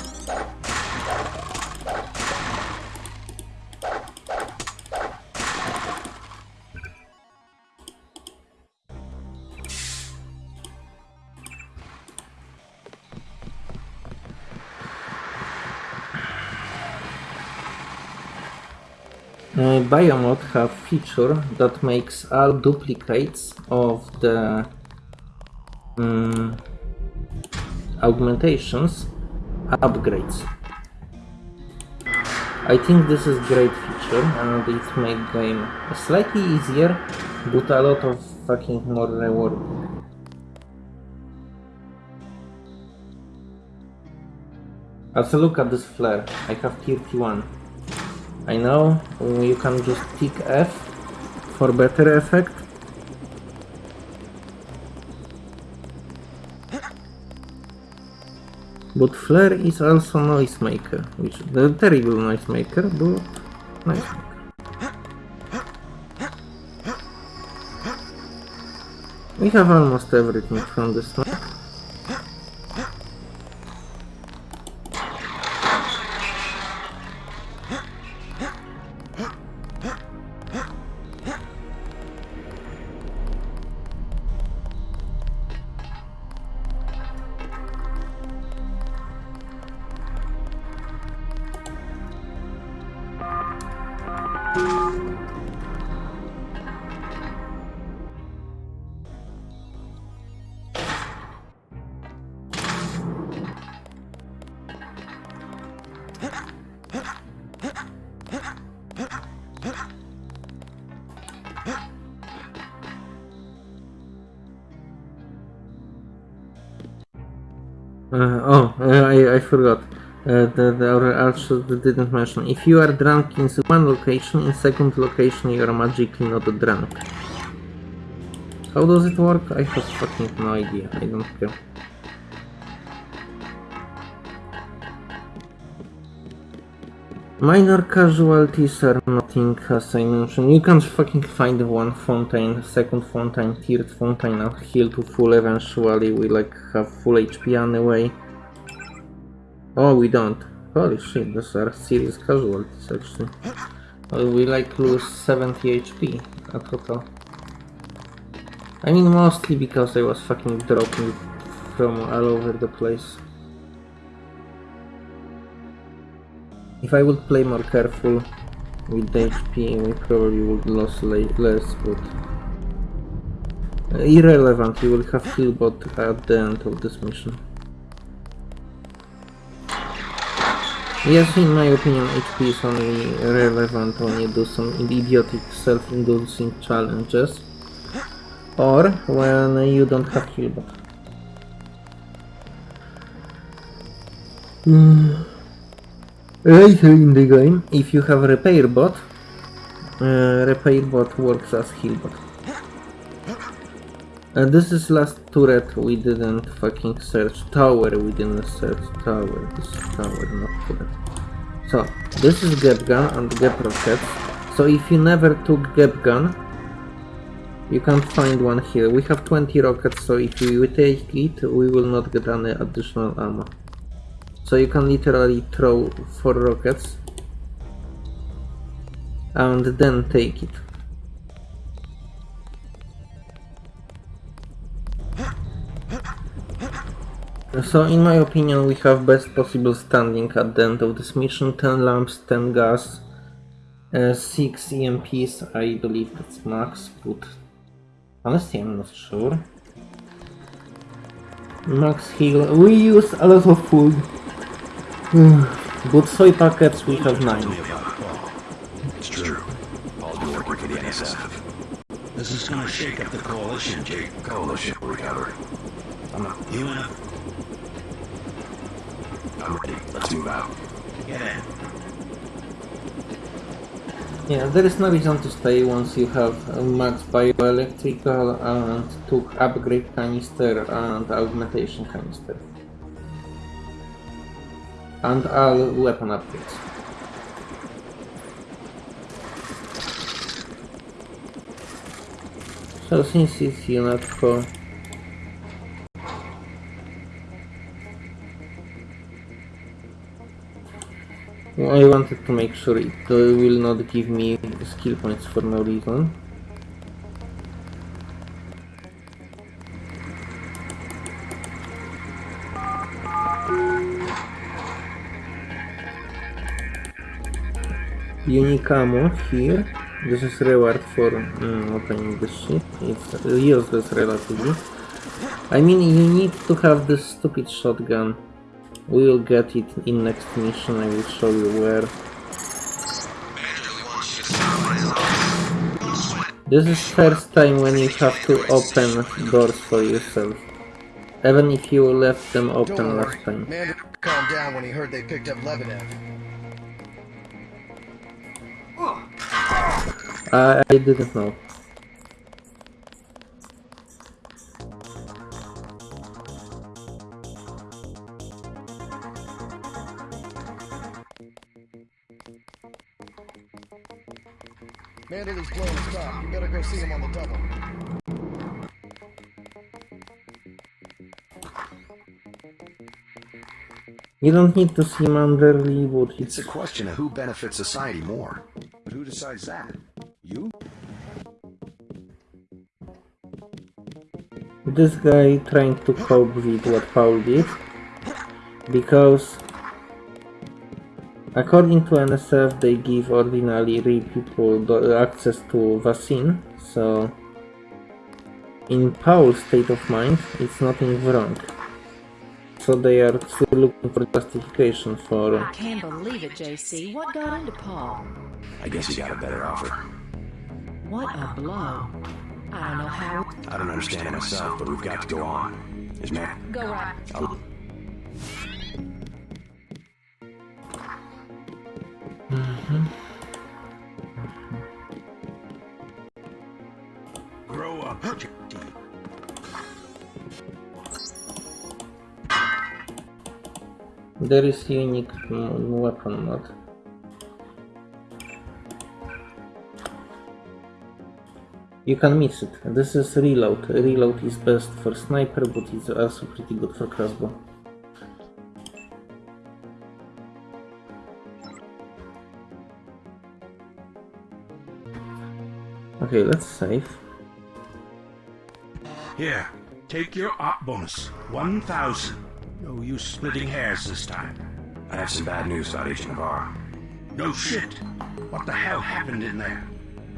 Biomod have feature that makes all duplicates of the um, augmentations upgrades. I think this is great feature and it make game slightly easier but a lot of fucking more rewarding. Also look at this flare. I have 31. I know you can just tick F for better effect. But flare is also noise maker, which is a terrible noise maker, but nice. We have almost everything from this The our archer didn't mention. If you are drunk in one location, in second location you are magically not drunk. How does it work? I have fucking no idea. I don't care. Minor casualties are nothing as I mentioned. You can fucking find one fountain, second fountain, third fountain and heal to full eventually. We like have full HP anyway. Oh, we don't. Holy shit, those are serious casualties actually. Uh, we like lose 70 HP at total. I mean mostly because I was fucking dropping from all over the place. If I would play more careful with the HP, we probably would lose less, but... Irrelevant, you will have Killbot at the end of this mission. Yes, in my opinion, HP is only relevant when you do some idiotic self-inducing challenges or when you don't have. Mm. Later in the game, if you have repair bot, uh, repair bot works as heal bot. Uh, this is last turret we didn't fucking search. Tower we didn't search. Tower. This is tower, not turret. So, this is GEP Gun and GEP Rockets. So if you never took GEP Gun, you can't find one here. We have 20 rockets, so if we take it, we will not get any additional ammo. So you can literally throw 4 rockets and then take it. So in my opinion we have best possible standing at the end of this mission, 10 LAMs, 10 gas, uh, 6 EMPs, I believe that's max, but honestly I'm not sure. Max heal, we use a lot of food, but soy packets we have 9. It's true. All the work for the NSF. This is gonna shake up the coalition, Jake. Coalition recover. I'm not. You wanna Let's move out. Yeah, there is no reason to stay once you have max bioelectrical and took upgrade canister and augmentation canister. And all weapon upgrades. So since it's UNATCO, I wanted to make sure it uh, will not give me skill points for no reason. Unique ammo here. This is reward for mm, opening the ship. It's useless relatively. I mean, you need to have this stupid shotgun. We will get it in next mission, I will show you where. This is first time when you have to open doors for yourself. Even if you left them open last time. Man calmed down when he heard they picked up Lebedev. I didn't know. You don't need to see Manderley, but It's a question of who benefits society more. But who decides that? You? this guy trying to cope with what Paul did because according to NSF they give ordinary people the access to vaccine so in Paul's state of mind it's nothing wrong so they are still looking for justification for I can't believe it, JC. What got into Paul? I guess you got a better offer. What a blow. I don't know how. I don't understand it myself, but we've got to go on. Is man? Go right. I'll... Mm-hmm. Grow up, there is unique mm, weapon mod You can miss it. This is reload. Reload is best for sniper, but it's also pretty good for crossbow. Okay, let's save. Here, take your op bonus. 1,000. No use splitting hairs this time. I have some bad news about Agent Navarre. No shit. What the hell happened in there?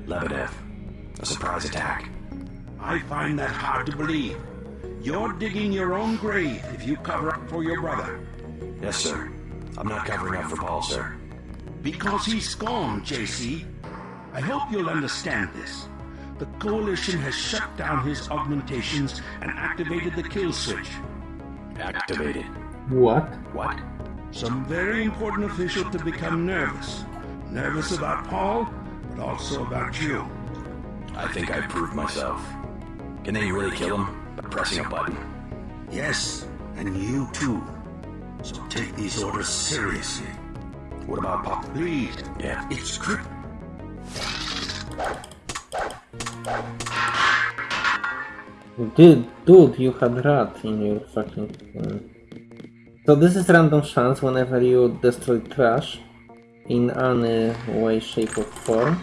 Lebedev. A surprise attack. I find that hard to believe. You're digging your own grave if you cover up for your brother. Yes, sir. I'm not covering up for Paul, sir. Because he's gone, JC. I hope you'll understand this. The Coalition has shut down his augmentations and activated the kill switch. Activated. What? What? Some very important official to become nervous. Nervous about Paul, but also about you. I think I proved myself. Can they really kill him by pressing a button? Yes, and you too. So take these orders seriously. What about Paul? Please. Yeah. It's script. Dude, dude, you had rat in your fucking... uh, So this is random chance whenever you destroy trash in any way, shape or form.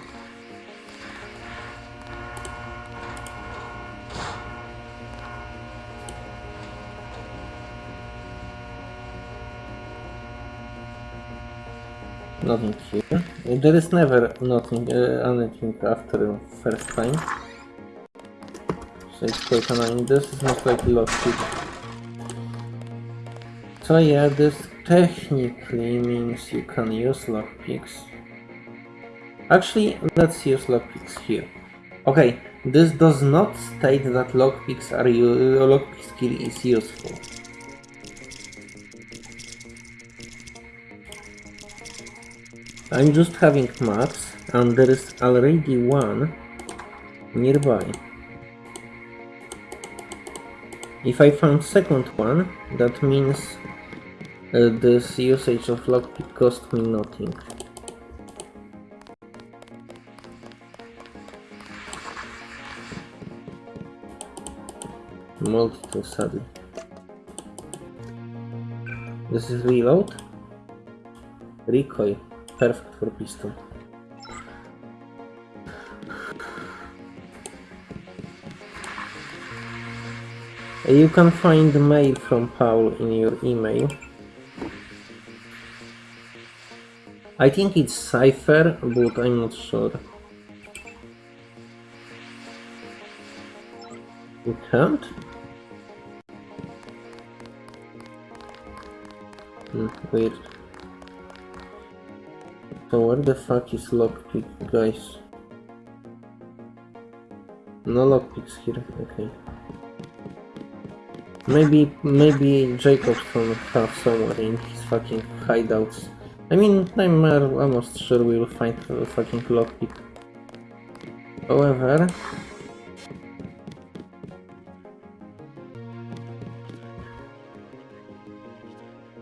Nothing here. There is never nothing, uh, anything after the first time. So it's quite annoying. This is most likely lockpick. So yeah, this technically means you can use lockpicks. Actually, let's use lockpicks here. Okay, this does not state that lockpicks are lockpick skill is useful. I'm just having maps and there is already one nearby. If I found second one, that means uh, this usage of lockpick cost me nothing. Multi-tool saddle. This is reload. Recoil. Perfect for pistol. You can find mail from Paul in your email. I think it's cipher, but I'm not sure. You can't? Hmm, weird. So where the fuck is lockpick, guys? No lockpicks here, okay. Maybe, maybe Jacobson have somewhere in his fucking hideouts. I mean, I'm uh, almost sure we'll find a fucking lockpick. However,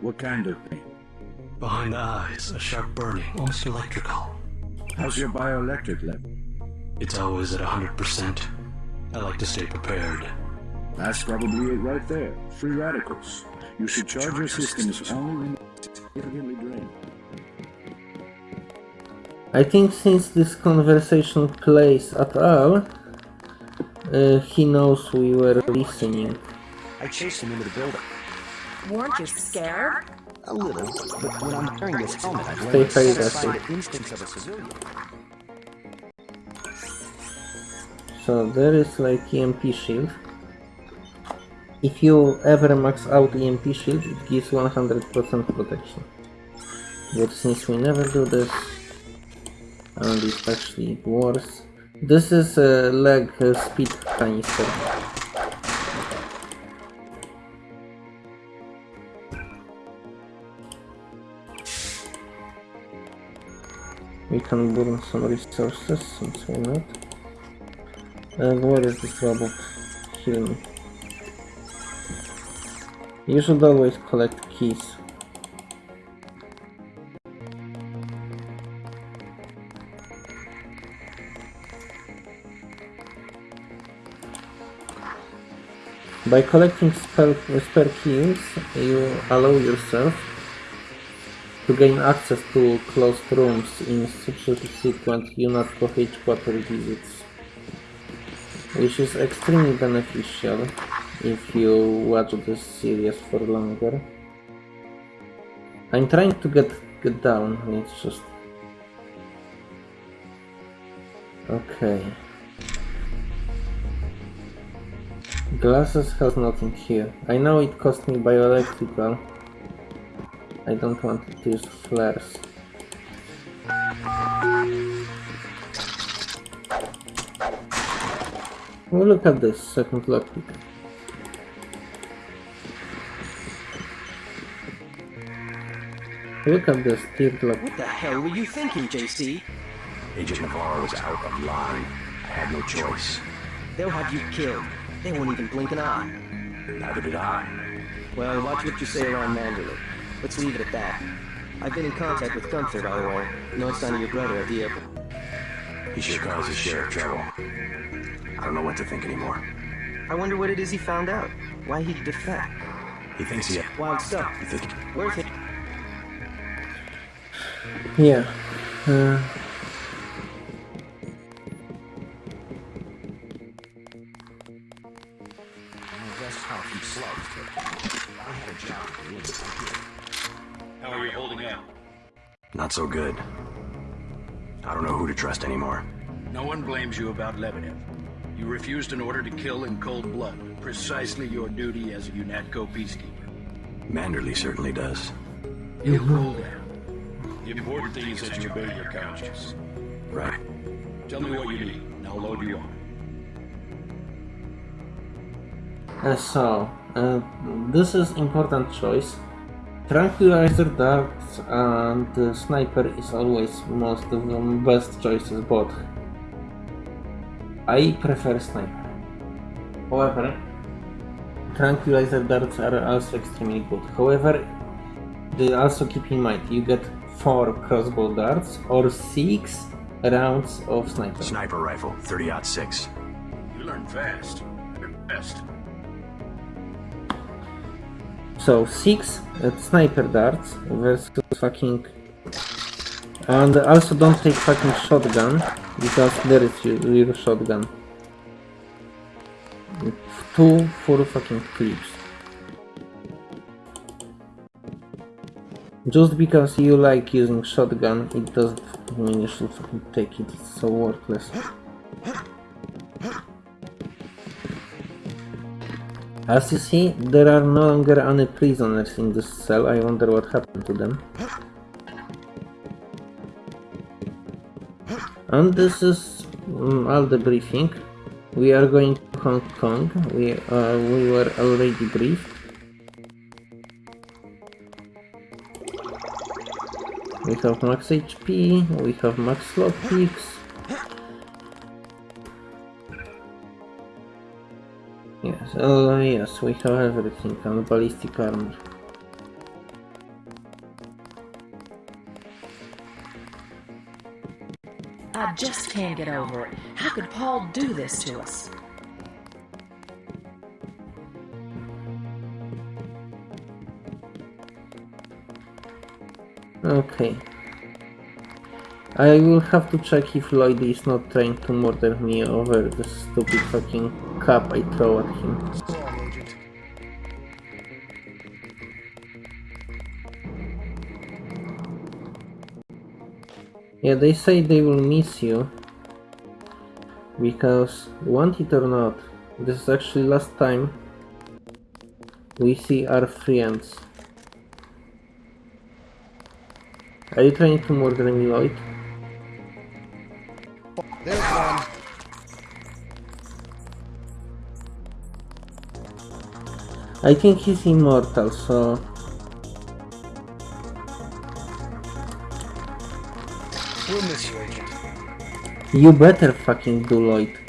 What kind of pain? Behind the eyes, a sharp burning, almost electrical. How's your bioelectric level? It's always at 100%. I like to stay prepared. That's probably it right there. Free radicals. You should charge your systems only when significantly drained. I think since this conversation plays at all, uh, he knows we were listening. I chased him into the building. Weren't you scared? A little, but when I'm wearing this helmet, I've Stay learned to high, the instincts of a civilian. So there is like EMP shield. If you ever max out EMP shield, it gives 100% protection. But since we never do this, and it's actually worse. This is a leg speed canister. We can burn some resources since we're not. And where is this robot? Heal me. You should always collect keys. By collecting spare, spare keys, you allow yourself to gain access to closed rooms in subsequent UNATCO headquarter visits, which is extremely beneficial if you watch this series for longer. I'm trying to get get down, it's just... Okay. Glasses has nothing here. I know it cost me bioelectrical. I don't want to use flares. Well, look at this second lockpick. Look at this third lock. What the hell were you thinking, JC? Agent Navarre was out of line. I had no choice. They'll have you killed. They won't even blink an eye. Neither did I. Well, watch what you say around Manderley. Let's leave it at that. I've been in contact with Gunther, by the way. No sign of your brother at the airport. He sure caused his share of trouble. I don't know what to think anymore. I wonder what it is he found out. Why he'd defect. He thinks he had Wild stuff. You think Worth it. Yeah. Uh, how he slugs. I had a job to live How are you holding up? Not so good. I don't know who to trust anymore. No one blames you about Lebedev. You refused an order to kill in cold blood. Precisely your duty as a UNATCO peacekeeper. Manderley certainly does. You cool down. The important thing is that you obey your conscience. Right. Tell me what you need, and I'll load you on. uh, so, uh, this is important choice. Tranquilizer darts and uh, sniper is always most of the best choices both. I prefer sniper. However, tranquilizer darts are also extremely good. However, also keep in mind you get 4 crossbow darts or 6 rounds of sniper. Sniper rifle, 30 out 6. You learn fast. You're best. So 6 uh, sniper darts versus fucking... And also don't take fucking shotgun, because there is your, your shotgun. 2 full fucking clips. Just because you like using shotgun, it doesn't mean you should take it, it's so worthless. As you see, there are no longer any prisoners in this cell, I wonder what happened to them. And this is mm, all the briefing. We are going to Hong Kong. We uh, we were already briefed. We have max HP, we have max slot picks. Yes, uh, yes, we have everything and ballistic armor. I just can't get over it. How could Paul do this to us? Okay. I will have to check if Lloyd is not trying to murder me over the stupid fucking cup I throw at him. Yeah, they say they will miss you. Because, want it or not, this is actually last time we see our friends. Are you trying to murder me, Lloyd? There's one. I think he's immortal, so... We'll miss you, Agent. You better fucking do, Lloyd.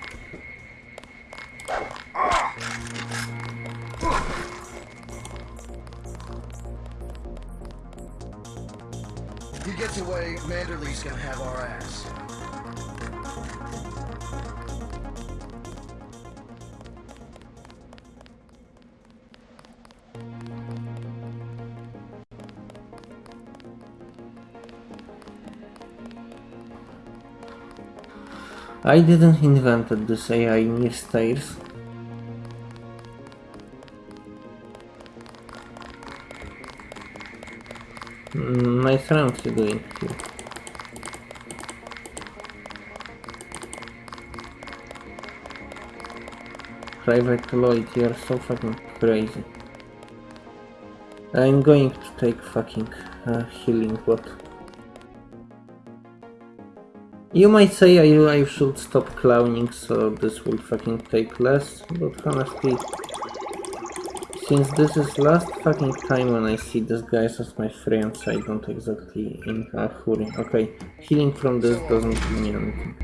I didn't invented this AI stairs. Mm, Nice rounds you doing here. Private Lloyd, you're so fucking crazy. I'm going to take fucking uh, healing bot. You might say I, I should stop clowning so this will fucking take less, but honestly, since this is last fucking time when I see these guys as my friends, I don't exactly in a hurry. Okay, healing from this doesn't mean anything.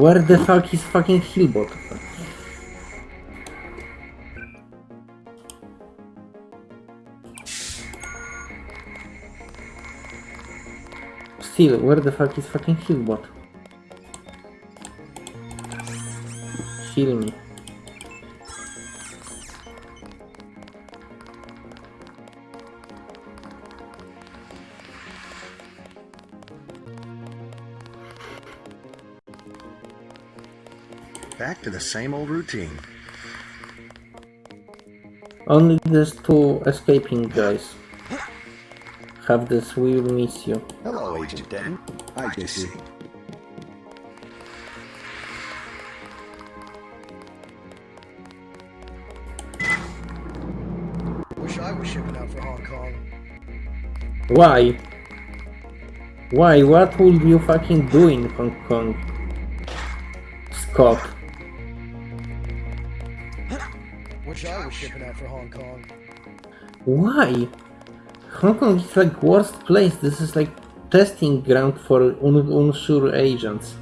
Where the fuck is fucking Healbot? Still, where the fuck is fucking Healbot? Heal me. Back to the same old routine. Only these two escaping guys have this we will miss you. Hello, Agent Denton. Hi, JC. Wish I was shipping out for Hong Kong. Why? Why? What would you fucking do in Hong Kong? Scott. Was shipping out for Hong Kong. Why? Hong Kong is like worst place. This is like testing ground for un unsure agents.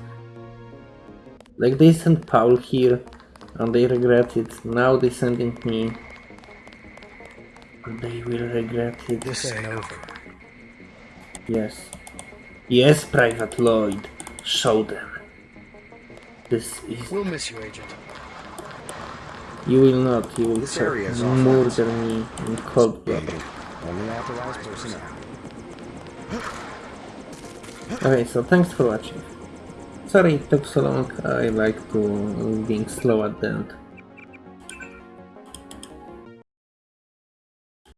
Like they sent Paul here and they regret it. Now they sending me. And they will regret it. This ain't over. Yes. Yes, Private Lloyd. Show them. This is... We'll miss you, Agent. You will not. You will This try area is to off murder me in cold blood. Only authorized personnel. Okay, so thanks for watching. Sorry it took so long. I like to being slow at the end.